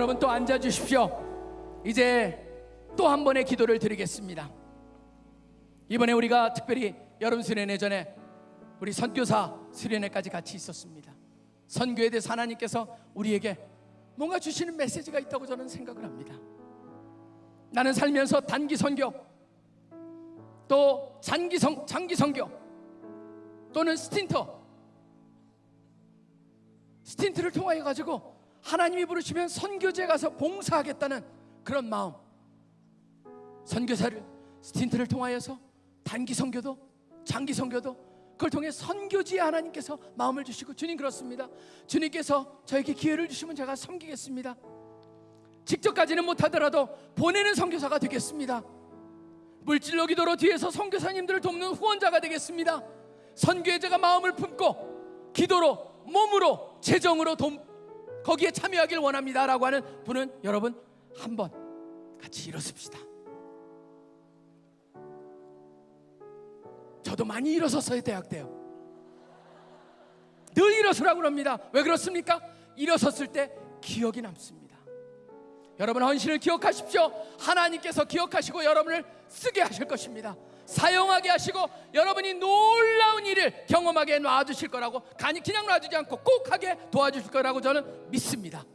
여러분 또 앉아 주십시오. 이제 또 한 번의 기도를 드리겠습니다. 이번에 우리가 특별히 여름 수련회 전에 우리 선교사 수련회까지 같이 있었습니다. 선교에 대해서 하나님께서 우리에게 뭔가 주시는 메시지가 있다고 저는 생각을 합니다. 나는 살면서 단기 선교 또 장기 선 장기 선교 또는 스틴터 STINT를 통하여 가지고 하나님이 부르시면 선교지 가서 봉사하겠다는 그런 마음. 선교사를 STINT를 통하여서 단기 선교도 장기 선교도 그걸 통해 선교지에 하나님께서 마음을 주시고 주님 그렇습니다. 주님께서 저에게 기회를 주시면 제가 섬기겠습니다. 직접 가지는 못하더라도 보내는 선교사가 되겠습니다. 물질로 기도로 뒤에서 선교사님들을 돕는 후원자가 되겠습니다. 선교에 제가 마음을 품고 기도로 몸으로 재정으로 돈 거기에 참여하길 원합니다라고 하는 분은 여러분 한번 같이 일어섭시다. 저도 많이 일어섰어요 대학 때요. 늘 일어서라고 합니다. 왜 그렇습니까? 일어섰을 때 기억이 남습니다. 여러분 헌신을 기억하십시오. 하나님께서 기억하시고 여러분을 쓰게 하실 것입니다. 사용하게 하시고 여러분이 놀라운 일을 경험하게 놔주실 거라고 간이 그냥 놔주지 않고 꼭 하게 도와주실 거라고 저는 믿습니다.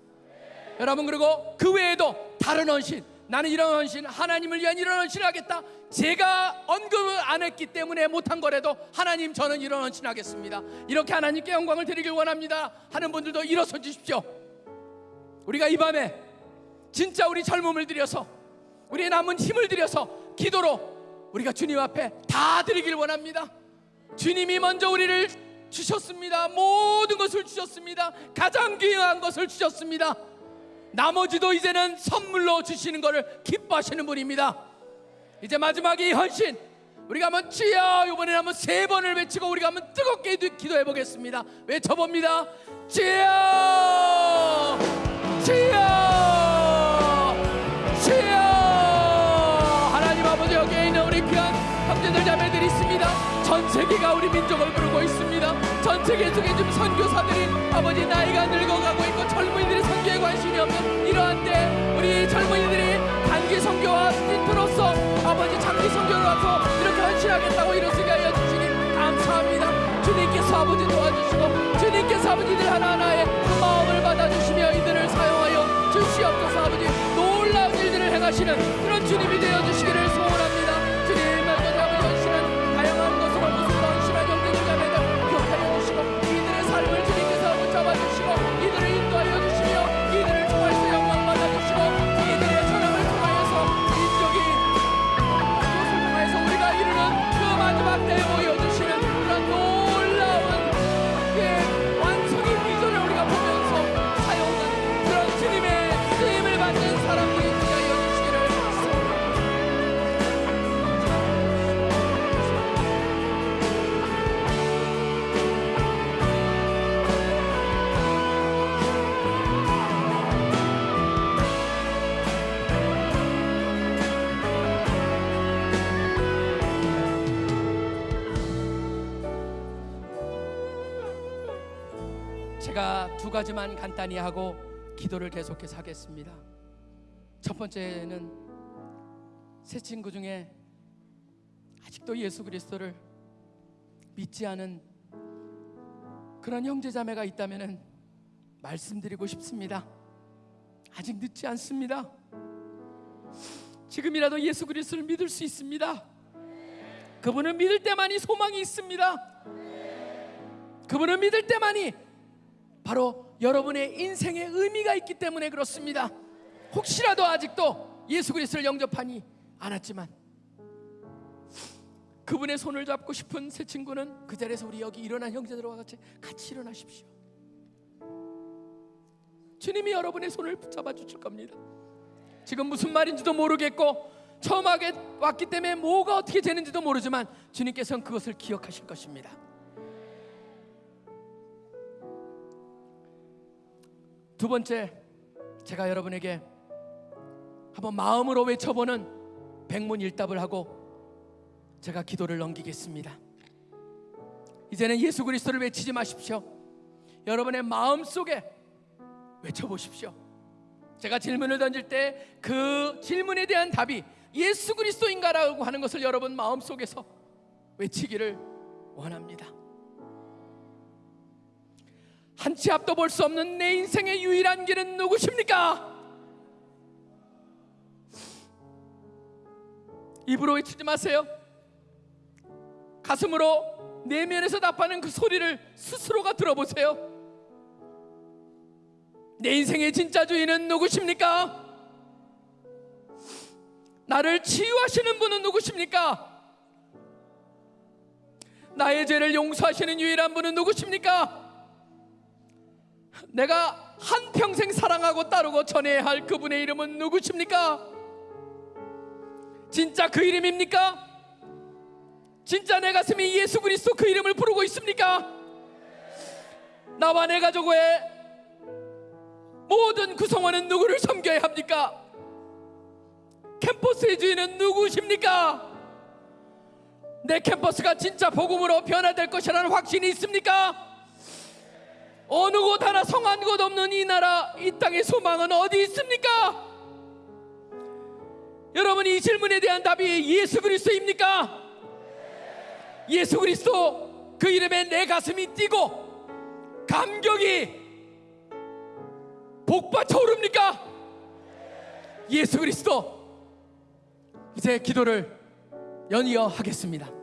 여러분 그리고 그 외에도 다른 헌신 나는 이런 헌신 하나님을 위한 이런 헌신을 하겠다. 제가 언급을 안 했기 때문에 못한 거라도 하나님 저는 이런 헌신 하겠습니다. 이렇게 하나님께 영광을 드리길 원합니다. 하는 분들도 일어서 주십시오. 우리가 이 밤에 진짜 우리 젊음을 들여서 우리의 남은 힘을 들여서 기도로 우리가 주님 앞에 다 드리길 원합니다 주님이 먼저 우리를 주셨습니다 모든 것을 주셨습니다 가장 귀한 것을 주셨습니다 나머지도 이제는 선물로 주시는 것을 기뻐하시는 분입니다. 이제 마지막에 이 헌신 우리가 한번 주여 이번에 한번 세 번을 외치고 우리가 한번 뜨겁게 기도해 보겠습니다. 외쳐봅니다. 주여 민족을 부르고 있습니다. 전 세계 속에 지금 선교사들이 아버지 나이가 늙어가고 있고 젊은이들이 선교에 관심이 없는 이러한 때 우리 젊은이들이 단기 선교와 스틴트로서 아버지 장기 선교를 와서 이렇게 헌신하겠다고 일어서게 하여 주시니 감사합니다. 주님께서 아버지 도와주시고 주님께서 아버지들 하나하나의 그 마음을 받아주시며 이들을 사용하여 주시옵소서 아버지 놀라운 일들을 행하시는 그런 주님이 되어 주시기를 소원합니다. 가지만 간단히 하고 기도를 계속해서 하겠습니다. 첫 번째는 세 친구 중에 아직도 예수 그리스도를 믿지 않은 그런 형제 자매가 있다면은 말씀드리고 싶습니다. 아직 늦지 않습니다. 지금이라도 예수 그리스도를 믿을 수 있습니다. 그분을 믿을 때만이 소망이 있습니다. 그분을 믿을 때만이 바로 여러분의 인생의 의미가 있기 때문에 그렇습니다. 혹시라도 아직도 예수 그리스도를 영접하니 않았지만 그분의 손을 잡고 싶은 새 친구는 그 자리에서 우리 여기 일어난 형제들과 같이 같이 일어나십시오. 주님이 여러분의 손을 붙잡아 주실 겁니다. 지금 무슨 말인지도 모르겠고 처음 하게 왔기 때문에 뭐가 어떻게 되는지도 모르지만 주님께서는 그것을 기억하실 것입니다. 두 번째 제가 여러분에게 한번 마음으로 외쳐보는 백문일답을 하고 제가 기도를 넘기겠습니다. 이제는 예수 그리스도를 외치지 마십시오. 여러분의 마음 속에 외쳐보십시오. 제가 질문을 던질 때 그 질문에 대한 답이 예수 그리스도인가라고 하는 것을 여러분 마음 속에서 외치기를 원합니다. 한 치 앞도 볼 수 없는 내 인생의 유일한 길은 누구십니까? 입으로 외치지 마세요. 가슴으로 내면에서 답하는 그 소리를 스스로가 들어보세요. 내 인생의 진짜 주인은 누구십니까? 나를 치유하시는 분은 누구십니까? 나의 죄를 용서하시는 유일한 분은 누구십니까? 내가 한평생 사랑하고 따르고 전해야 할 그분의 이름은 누구십니까? 진짜 그 이름입니까? 진짜 내 가슴이 예수 그리스도 그 이름을 부르고 있습니까? 나와 내 가족의 모든 구성원은 누구를 섬겨야 합니까? 캠퍼스의 주인은 누구십니까? 내 캠퍼스가 진짜 복음으로 변화될 것이라는 확신이 있습니까? 어느 곳 하나 성한 곳 없는 이 나라 이 땅의 소망은 어디 있습니까? 여러분 이 질문에 대한 답이 예수 그리스도입니까? 예수 그리스도 그 이름에 내 가슴이 뛰고 감격이 복받쳐 오릅니까? 예수 그리스도 이제 기도를 연이어 하겠습니다.